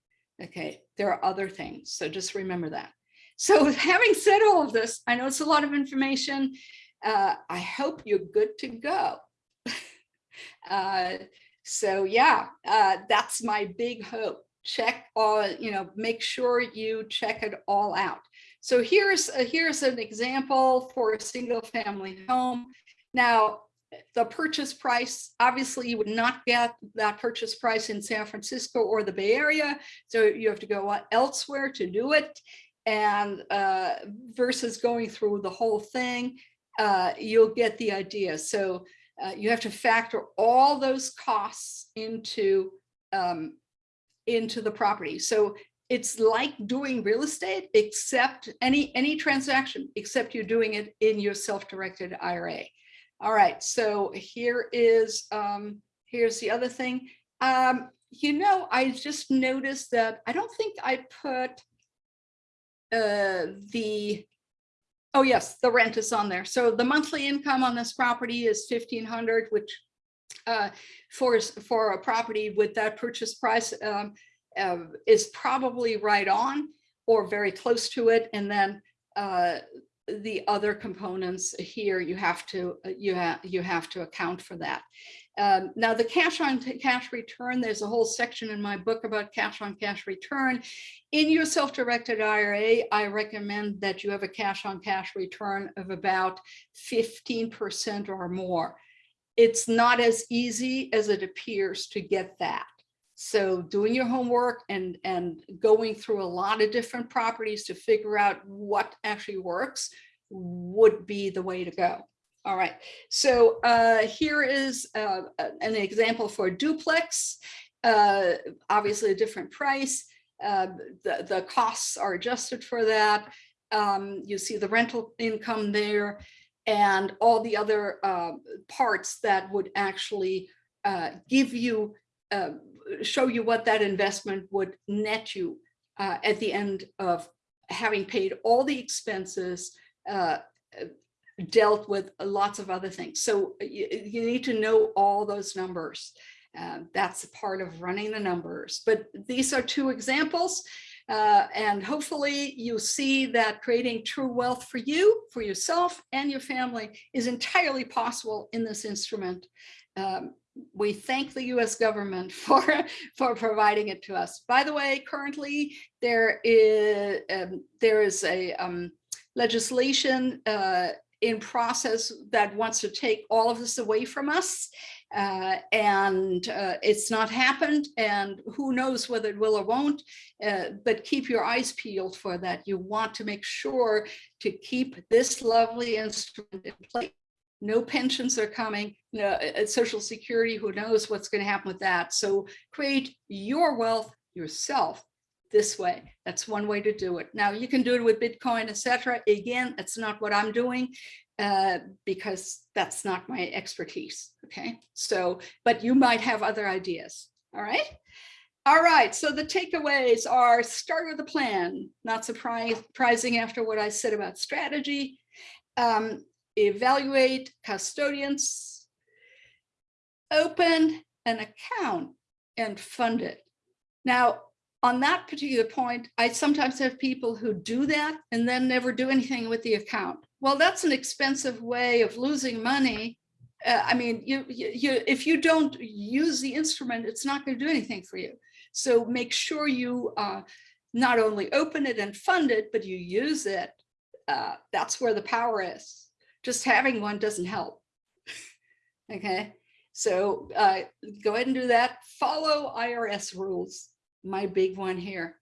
okay? There are other things so just remember that. So having said all of this i know it's a lot of information uh, i hope you're good to go. Uh, so yeah, uh, that's my big hope check all, you know, make sure you check it all out. So here's, a- here's an example for a single family home. Now, the purchase price, obviously you would not get that purchase price in San Francisco or the Bay Area. So you have to go elsewhere to do it. And uh, versus going through the whole thing, uh, you'll get the idea. So uh, you have to factor all those costs into um, into the property. So it's like doing real estate, except any any transaction, except you're doing it in your self-directed IRA. All right, so here is um, here's the other thing. Um, you know, I just noticed that I don't think I put uh, the Oh, yes, the rent is on there. So the monthly income on this property is fifteen hundred, which uh, for, for a property with that purchase price um, uh, is probably right on or very close to it. And then uh, the other components here, you have to, uh, you have, you have to account for that. Um, Now, the cash on cash return, there's a whole section in my book about cash on cash return. In your self-directed IRA, I recommend that you have a cash on cash return of about 15% or more. It's not as easy as it appears to get that. So doing your homework and, and going through a lot of different properties to figure out what actually works would be the way to go. All right, so uh, here is uh, an example for duplex. Uh, Obviously a different price. Uh, The, the costs are adjusted for that. Um, You see the rental income there and all the other uh, parts that would actually uh, give you, uh, show you what that investment would net you uh, at the end of having paid all the expenses, uh, dealt with lots of other things. So you, you need to know all those numbers. Uh, that's part of running the numbers. But these are two examples. Uh, and hopefully you see that creating true wealth for you, for yourself and your family is entirely possible in this instrument. Um, we thank the US government for, for providing it to us. By the way, currently there is, um, there is a um, legislation uh, in process that wants to take all of this away from us. Uh, and uh, it's not happened and who knows whether it will or won't, uh, but keep your eyes peeled for that. You want to make sure to keep this lovely instrument in place. No pensions are coming, no, social security, who knows what's going to happen with that. So create your wealth yourself this way. That's one way to do it. Now you can do it with Bitcoin, etc. Again, that's not what I'm doing uh, because that's not my expertise. Okay, so but you might have other ideas. All right. All right, so the takeaways are start with a plan, not surprising after what I said about strategy. Um, evaluate custodians, open an account and fund it. Now, on that particular point, I sometimes have people who do that and then never do anything with the account. Well, that's an expensive way of losing money. Uh, I mean, you, you, you, if you don't use the instrument, it's not going to do anything for you. So make sure you uh, not only open it and fund it, but you use it. Uh, that's where the power is. Just having one doesn't help. okay, so uh, go ahead and do that. Follow IRS rules my big one here.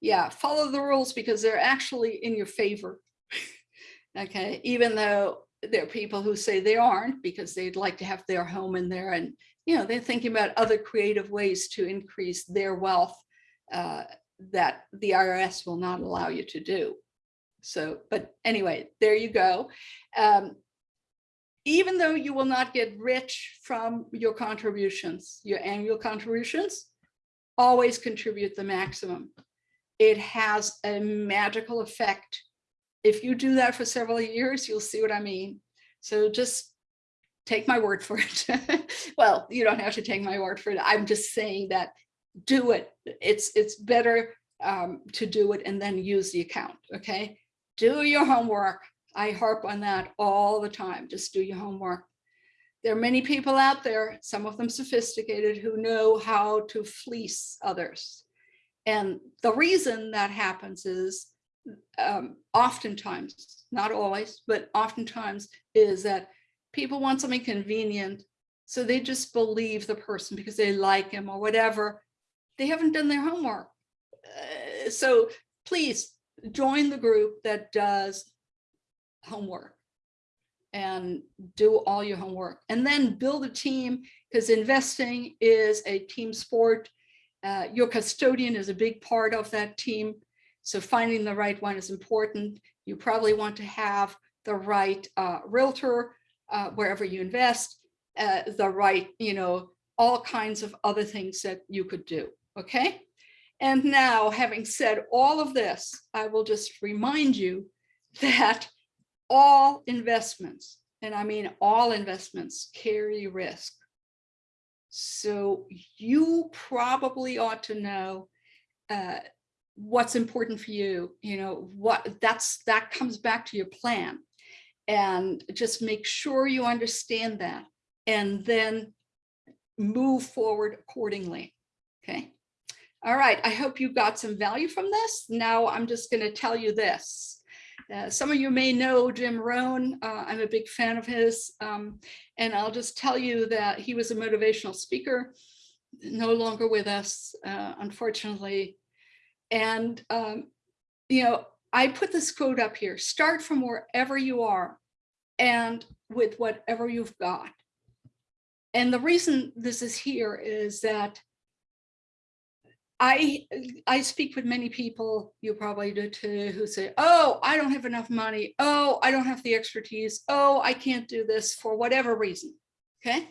Yeah, follow the rules because they're actually in your favor. okay, even though there are people who say they aren't because they'd like to have their home in there and you know they're thinking about other creative ways to increase their wealth uh, that the IRS will not allow you to do. So, but anyway, there you go. Um, even though you will not get rich from your contributions, your annual contributions, always contribute the maximum. It has a magical effect. If you do that for several years, you'll see what I mean. So just take my word for it. well, you don't have to take my word for it. I'm just saying that do it. It's it's better um, to do it and then use the account. Okay, do your homework. I harp on that all the time. Just do your homework there are many people out there, some of them sophisticated, who know how to fleece others. And the reason that happens is um, oftentimes, not always, but oftentimes is that people want something convenient. So they just believe the person because they like him or whatever. They haven't done their homework. Uh, so please join the group that does homework and do all your homework and then build a team because investing is a team sport. Uh, your custodian is a big part of that team. So finding the right one is important. You probably want to have the right uh, realtor uh, wherever you invest, uh, the right, you know, all kinds of other things that you could do. Okay. And now having said all of this, I will just remind you that all investments, and I mean all investments carry risk. So you probably ought to know uh, what's important for you, you know, what that's that comes back to your plan. And just make sure you understand that and then move forward accordingly. Okay. All right. I hope you got some value from this. Now I'm just going to tell you this. Uh, some of you may know Jim Rohn. Uh, I'm a big fan of his. Um, and I'll just tell you that he was a motivational speaker, no longer with us, uh, unfortunately. And, um, you know, I put this quote up here, start from wherever you are and with whatever you've got. And the reason this is here is that I I speak with many people, you probably do too, who say, oh, I don't have enough money. Oh, I don't have the expertise. Oh, I can't do this for whatever reason. Okay.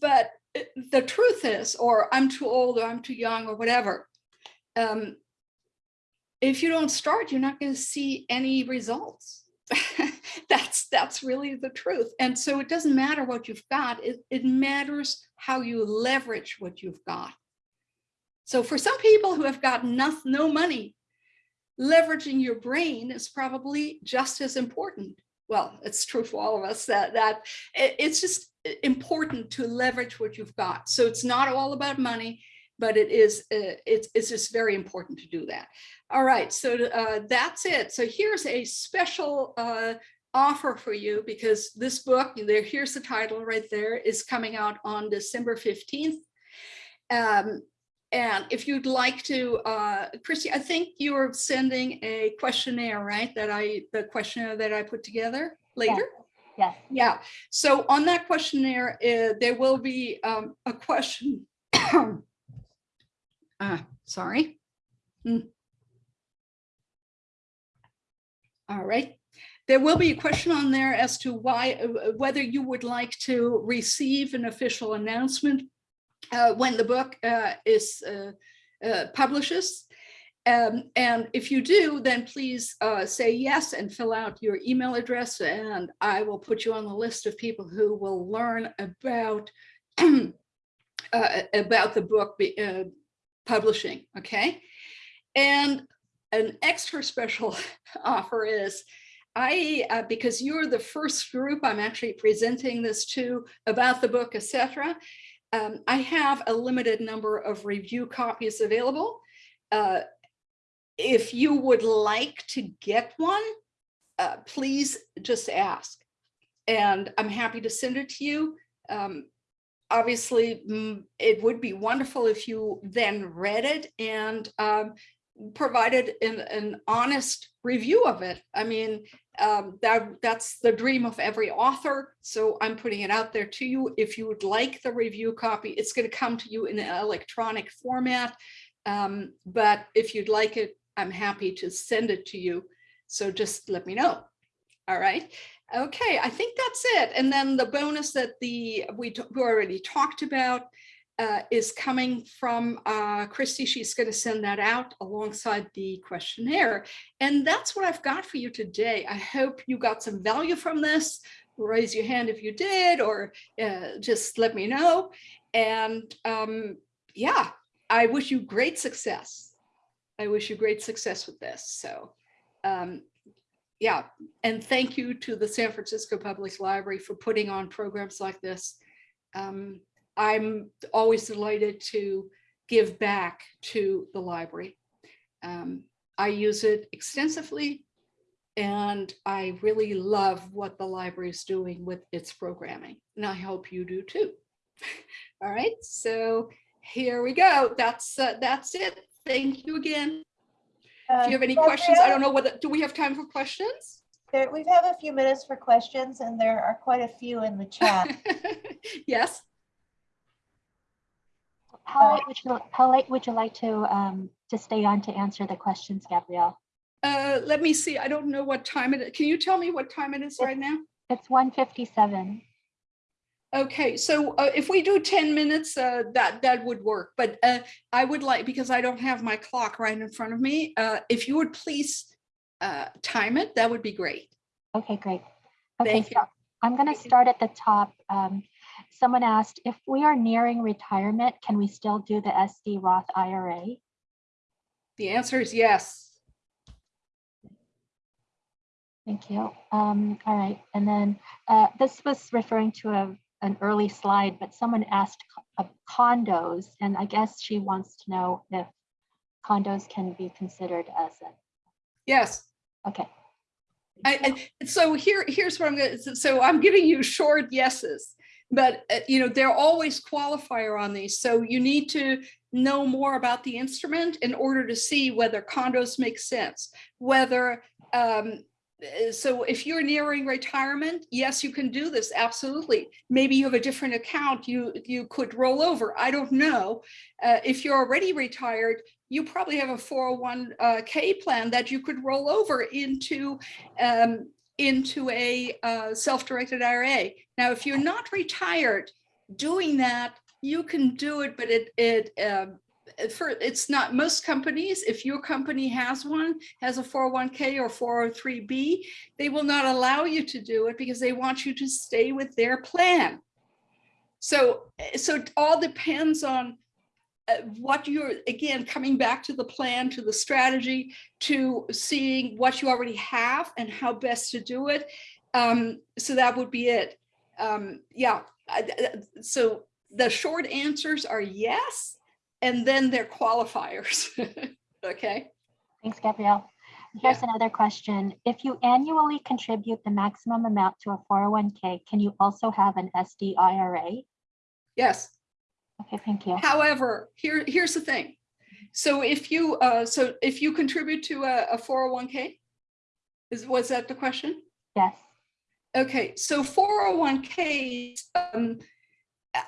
But the truth is, or I'm too old, or I'm too young, or whatever. Um, if you don't start, you're not going to see any results. that's that's really the truth. And so it doesn't matter what you've got, it, it matters how you leverage what you've got. So for some people who have got no, no money, leveraging your brain is probably just as important. Well, it's true for all of us that, that it's just important to leverage what you've got. So it's not all about money, but it is, uh, it's, it's just very important to do that. All right, so uh, that's it. So here's a special uh, offer for you because this book, there, here's the title right there, is coming out on December 15th. Um, and if you'd like to, uh, Christy, I think you're sending a questionnaire, right? That I, the questionnaire that I put together later? Yes. Yeah. So on that questionnaire, uh, there will be um, a question. uh, sorry. Mm. All right. There will be a question on there as to why, uh, whether you would like to receive an official announcement uh, when the book uh, is uh, uh, publishes. Um, and if you do, then please uh, say yes and fill out your email address and I will put you on the list of people who will learn about about the book be, publishing, okay? And an extra special offer is I, uh, because you're the first group I'm actually presenting this to about the book, etc. Um, I have a limited number of review copies available. Uh, if you would like to get one, uh, please just ask. And I'm happy to send it to you. Um, obviously, mm, it would be wonderful if you then read it and um, provided an, an honest review of it. I mean, um, that that's the dream of every author. So I'm putting it out there to you. If you would like the review copy, it's going to come to you in an electronic format. Um, but if you'd like it, I'm happy to send it to you. So just let me know. All right. Okay, I think that's it. And then the bonus that the we, we already talked about uh, is coming from uh, Christy. She's going to send that out alongside the questionnaire. And that's what I've got for you today. I hope you got some value from this. Raise your hand if you did, or uh, just let me know. And um, yeah, I wish you great success. I wish you great success with this. So um, yeah, and thank you to the San Francisco Public Library for putting on programs like this. Um, I'm always delighted to give back to the library. Um, I use it extensively and I really love what the library is doing with its programming. And I hope you do too. All right, so here we go. That's uh, that's it. Thank you again. If you have any questions, I don't know whether, do we have time for questions? There, we have a few minutes for questions and there are quite a few in the chat. Yes, How late would you, how late would you like to, um, to stay on to answer the questions, Gabrielle? uh, let me see. I don't know what time it is. Can you tell me what time it is right now? It's one fifty-seven. Okay, so uh, if we do 10 minutes, uh, that, that would work. But uh, I would like, because I don't have my clock right in front of me, uh, if you would please uh, time it, that would be great. Okay, great. Okay, Thank you. I'm going to start at the top. Um, Someone asked, if we are nearing retirement, can we still do the SD Roth IRA? The answer is yes. Thank you. Um, all right, and then uh, this was referring to a, an early slide, but someone asked condos, and I guess she wants to know if condos can be considered as a, Yes. okay, I, I- so here, here's what I'm gonna, so- so I'm giving you short yeses. But, uh, you know, there are always qualifier on these. So you need to know more about the instrument in order to see whether condos make sense, whether, um, uh, so if you're nearing retirement, yes, you can do this, absolutely. Maybe you have a different account you, you could roll over. I don't know. Uh, if you're already retired, you probably have a 401k plan that you could roll over into um, into a uh, self-directed IRA. Now, if you're not retired, doing that, you can do it, but it it um, for it's not most companies. If your company has one, has a 401k or 403b, they will not allow you to do it because they want you to stay with their plan. So, so it all depends on uh, what you're, again, coming back to the plan, to the strategy, to seeing what you already have and how best to do it. Um, so that would be it. Um, yeah, so the short answers are yes, and then they're qualifiers. Okay, thanks, Gabrielle. Here's another question. If you annually contribute the maximum amount to a 401k, can you also have an SD IRA? yes. Okay, thank you. However, here, here's the thing. So if you, uh, so if you contribute to a, a 401k, is, was that the question? Yes, Okay, so 401ks, um,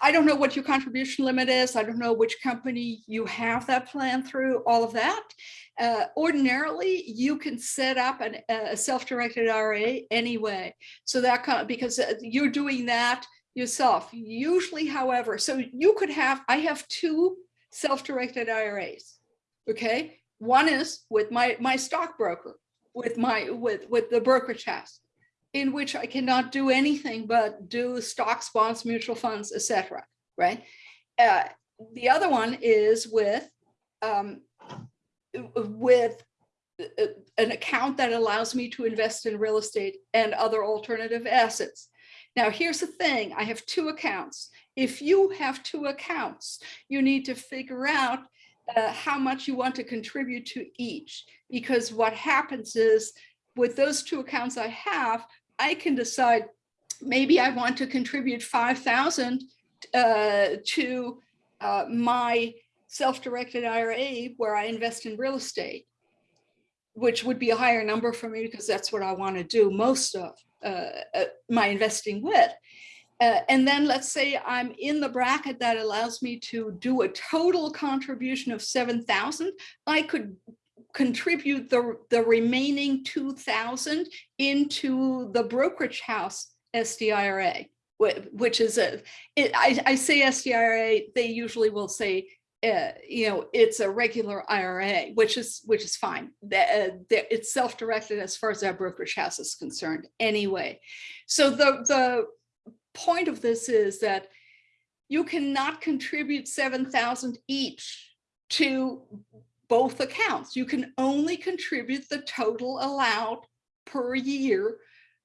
I don't know what your contribution limit is. I don't know which company you have that plan through, all of that. Uh, ordinarily, you can set up an, a self-directed IRA anyway. So that kind of, because uh, you're doing that yourself. Usually, however, so you could have, I have two self-directed IRAs. Okay, one is with my my stockbroker, with my with with the brokerage house in which I cannot do anything but do stocks, bonds, mutual funds, etc. Right. Uh, the other one is with um, with uh, an account that allows me to invest in real estate and other alternative assets. Now, here's the thing. I have two accounts. If you have two accounts, you need to figure out uh, how much you want to contribute to each. Because what happens is with those two accounts I have, I can decide maybe I want to contribute 5,000 uh, to uh, my self-directed IRA where I invest in real estate, which would be a higher number for me because that's what I want to do most of my investing with. Uh, and then let's say I'm in the bracket that allows me to do a total contribution of 7,000. I could contribute the, the remaining 2,000 into the brokerage house SDIRA, which is a, it, I, I say SDIRA, they usually will say, uh, you know, it's a regular IRA, which is, which is fine. That, uh, it's self-directed as far as our brokerage house is concerned anyway. So the, the point of this is that you cannot contribute 7,000 each to both accounts. You can only contribute the total allowed per year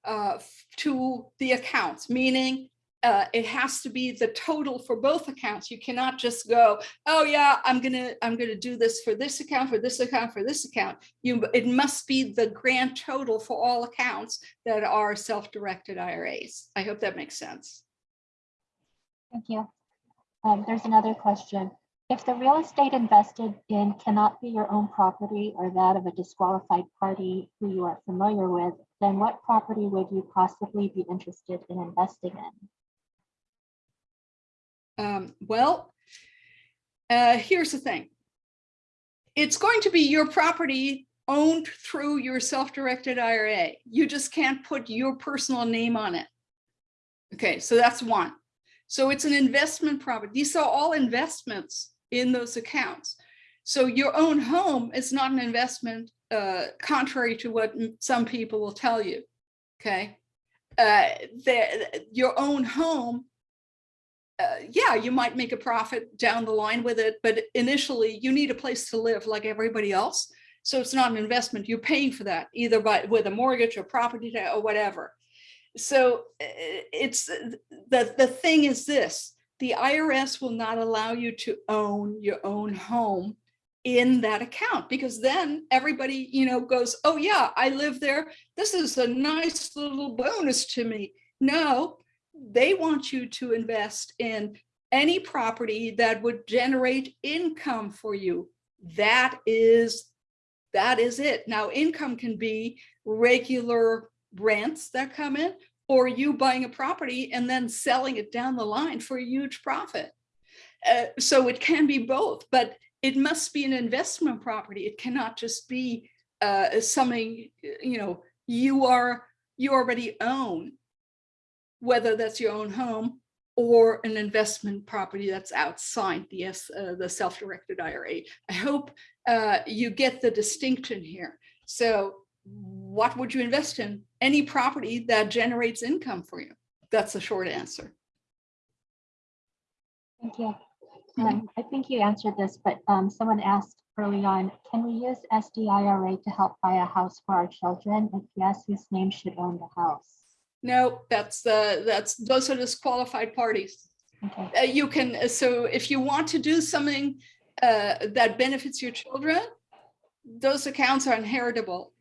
uh, to the accounts, meaning uh, it has to be the total for both accounts. You cannot just go, oh yeah, I'm gonna, I'm gonna do this for this account, for this account, for this account. You, it must be the grand total for all accounts that are self-directed IRAs. I hope that makes sense. Thank you. Um, there's another question. If the real estate invested in cannot be your own property or that of a disqualified party who you are familiar with, then what property would you possibly be interested in investing in? Um, well, uh, here's the thing. It's going to be your property owned through your self-directed IRA. You just can't put your personal name on it. Okay, so that's one. So it's an investment property. These are all investments in those accounts. So your own home is not an investment, uh, contrary to what some people will tell you. Okay, uh, the, your own home uh, yeah, you might make a profit down the line with it, but initially you need a place to live like everybody else. So it's not an investment. You're paying for that either by with a mortgage or property or whatever. So uh, it's the the thing is this: the IRS will not allow you to own your own home in that account because then everybody you know goes, oh yeah, I live there. This is a nice little bonus to me. No, they want you to invest in any property that would generate income for you. That is, that is it. Now, income can be regular rents that come in, or you buying a property and then selling it down the line for a huge profit. Uh, so it can be both, but it must be an investment property. It cannot just be uh, something, you know, you are, you already own whether that's your own home or an investment property that's outside the, uh, the self-directed IRA. I hope uh, you get the distinction here. So what would you invest in? Any property that generates income for you. That's the short answer. Thank you. Um, I think you answered this, but um, someone asked early on, can we use SDIRA to help buy a house for our children? If yes, whose name should own the house? No, that's the, that's, those are disqualified parties. Okay, uh, you can, uh, so if you want to do something uh, that benefits your children, those accounts are inheritable.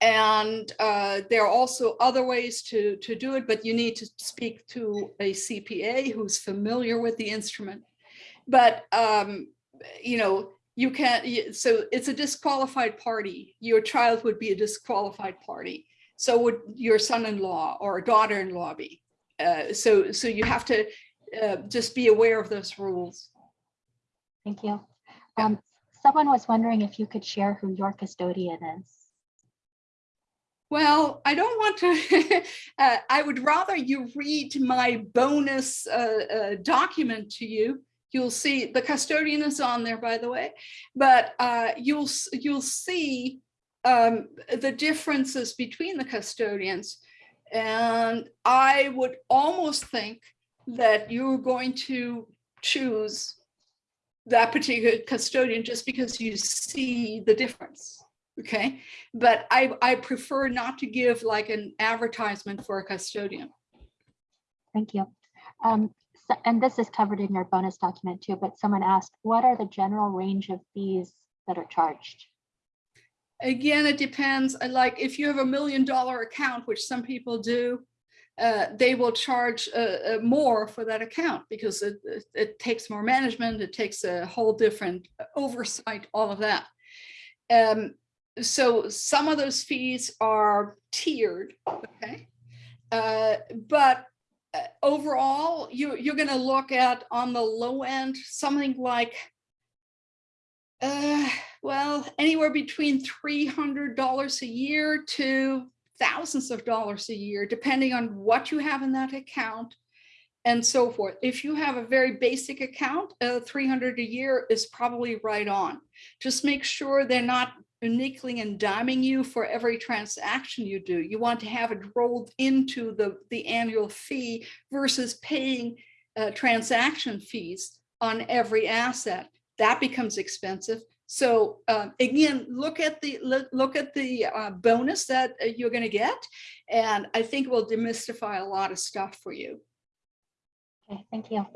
And uh, there are also other ways to, to do it, but you need to speak to a CPA who's familiar with the instrument. But, um, you know, you can't, so it's a disqualified party. Your child would be a disqualified party. So would your son-in-law or daughter-in-law be. Uh, so, so you have to uh, just be aware of those rules. thank you. Yeah. Um, Someone was wondering if you could share who your custodian is. Well, I don't want to, uh, I would rather you read my bonus uh, uh, document to you. You'll see, the custodian is on there, by the way, but uh, you'll, you'll see um, the differences between the custodians. And I would almost think that you're going to choose that particular custodian just because you see the difference. Okay, but I, I prefer not to give like an advertisement for a custodian. Thank you. Um, so- And this is covered in your bonus document too, but someone asked, what are the general range of fees that are charged? Again, it depends. Like if you have a million dollar account, which some people do, uh, they will charge uh, uh, more for that account because it, it, takes more management. It takes a whole different oversight, all of that. Um, so some of those fees are tiered, okay? Uh, but uh, overall, you, you're gonna look at on the low end, something like uh, well, anywhere between three hundred dollars a year to thousands of dollars a year, depending on what you have in that account and so forth. If you have a very basic account, uh, 300 a year is probably right on. Just make sure they're not nickeling and diming you for every transaction you do. You want to have it rolled into the, the annual fee versus paying uh, transaction fees on every asset. That becomes expensive. So uh, again, look at the look, look at the uh, bonus that uh, you're going to get, and I think will demystify a lot of stuff for you. Okay, thank you.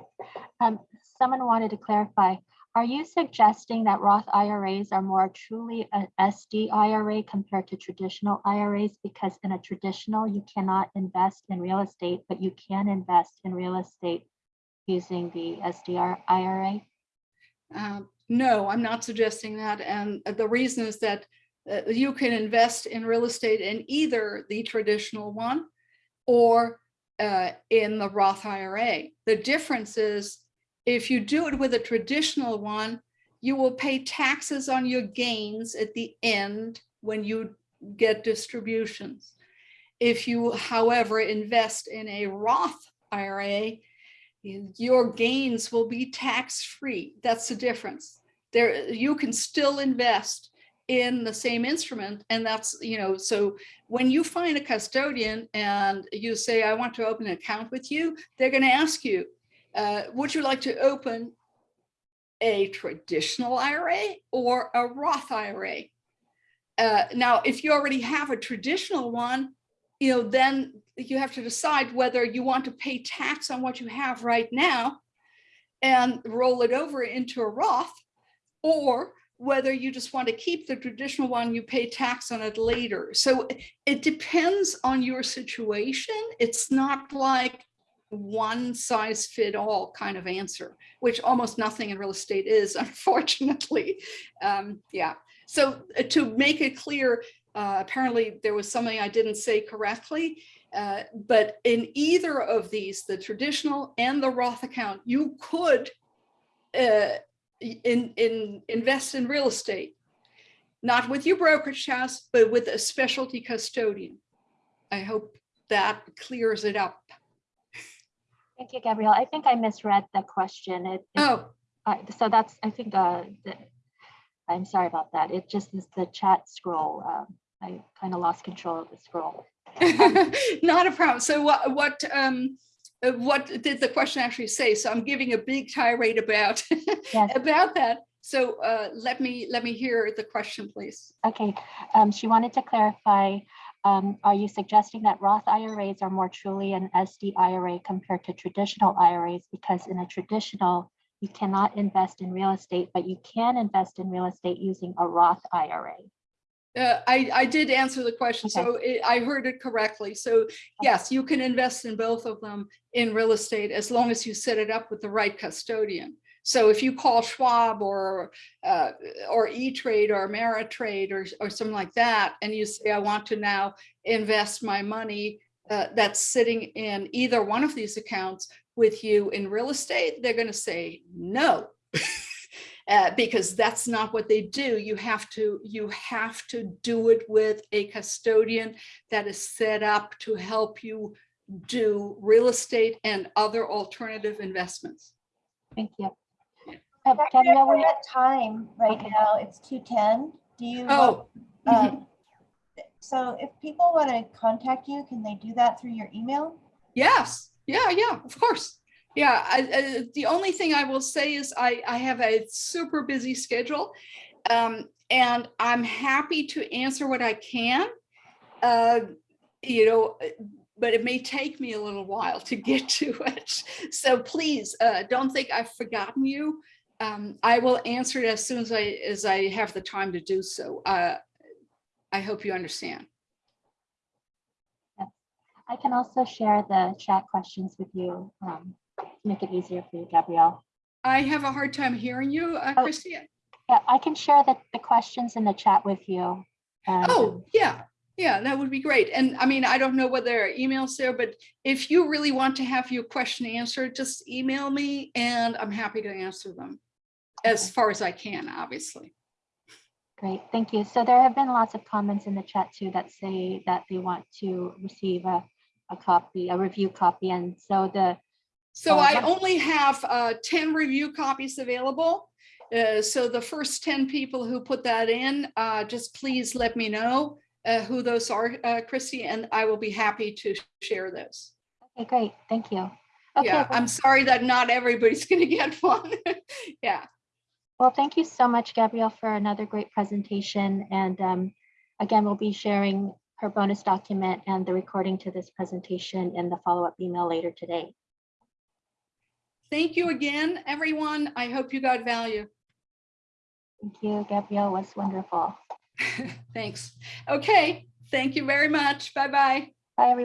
Um, someone wanted to clarify, are you suggesting that Roth IRAs are more truly a SD IRA compared to traditional IRAs? Because in a traditional, you cannot invest in real estate, but you can invest in real estate using the SDR IRA? Um, No, I'm not suggesting that. And the reason is that uh, you can invest in real estate in either the traditional one or uh, in the Roth IRA. The difference is if you do it with a traditional one, you will pay taxes on your gains at the end when you get distributions. If you, however, invest in a Roth IRA, your gains will be tax-free. That's the difference. There, you can still invest in the same instrument. And that's, you know, so when you find a custodian and you say, I want to open an account with you, they're going to ask you, uh, would you like to open a traditional IRA or a Roth IRA? Uh, now, if you already have a traditional one, you know, then you have to decide whether you want to pay tax on what you have right now and roll it over into a Roth, or whether you just want to keep the traditional one, you pay tax on it later. So it depends on your situation. It's not like one size fit all kind of answer, which almost nothing in real estate is, unfortunately. Um, yeah. So uh, to make it clear, uh, apparently there was something I didn't say correctly. Uh, but in either of these, the traditional and the Roth account, you could uh, in, in invest in real estate, not with your brokerage house, but with a specialty custodian. I hope that clears it up. Thank you, Gabrielle. I think I misread the question. It, it- Oh, uh, so that's, I think, uh, the- I'm sorry about that. It just is the chat scroll. um, I kind of lost control of the scroll. not a problem. So what, what, um, uh, what did the question actually say? So I'm giving a big tirade about, Yes. about that. So uh, let me, let me hear the question, please. Okay, um, she wanted to clarify, um, are you suggesting that Roth IRAs are more truly an SD IRA compared to traditional IRAs? Because in a traditional, you cannot invest in real estate, but you can invest in real estate using a Roth IRA. Uh, I, I did answer the question, so it- I heard it correctly. So yes, you can invest in both of them in real estate as long as you set it up with the right custodian. So if you call Schwab or uh, or E-Trade or Ameritrade or, or something like that, and you say, I want to now invest my money uh, that's sitting in either one of these accounts with you in real estate, they're going to say no. uh, because that's not what they do. You have to you have to do it with a custodian that is set up to help you do real estate and other alternative investments. Thank you. Uh, Dr. Gabrielle, We're at time right Okay. now. It's two ten. Do you? want- Oh, mhm. um, So if people want to contact you, can they do that through your email? yes, yeah, yeah, of course. Yeah, I, I, the only thing I will say is I, I have a super busy schedule. Um, and I'm happy to answer what I can. Uh, you know, but it may take me a little while to get to it. So please uh, don't think I've forgotten you. Um, I will answer it as soon as I as I have the time to do so. Uh, I hope you understand. I can also share the chat questions with you, um, make it easier for you, Gabrielle. I have a hard time hearing you, uh, Oh. Yeah, I can share the, the questions in the chat with you. and, Oh, um, yeah, yeah, that would be great. And I mean, I don't know whether there are emails there, but if you really want to have your question answered, just email me and I'm happy to answer them as far as I can, obviously. Great, thank you. So there have been lots of comments in the chat too that say that they want to receive a, a copy, a review copy. And so the, So Uh, I only have uh, 10 review copies available. Uh, So the first 10 people who put that in, uh, just please let me know uh, who those are, uh, Christy, and I will be happy to share those. okay, great, thank you. Okay, Yeah, well- I'm sorry that not everybody's going to get one. Yeah. Well, thank you so much, Gabrielle, for another great presentation. And um, again, we'll be sharing her bonus document and the recording to this presentation in the follow-up email later today. Thank you again, everyone. I hope you got value. Thank you, Gabrielle was wonderful. Thanks. Okay, thank you very much. Bye-bye. Bye, everyone.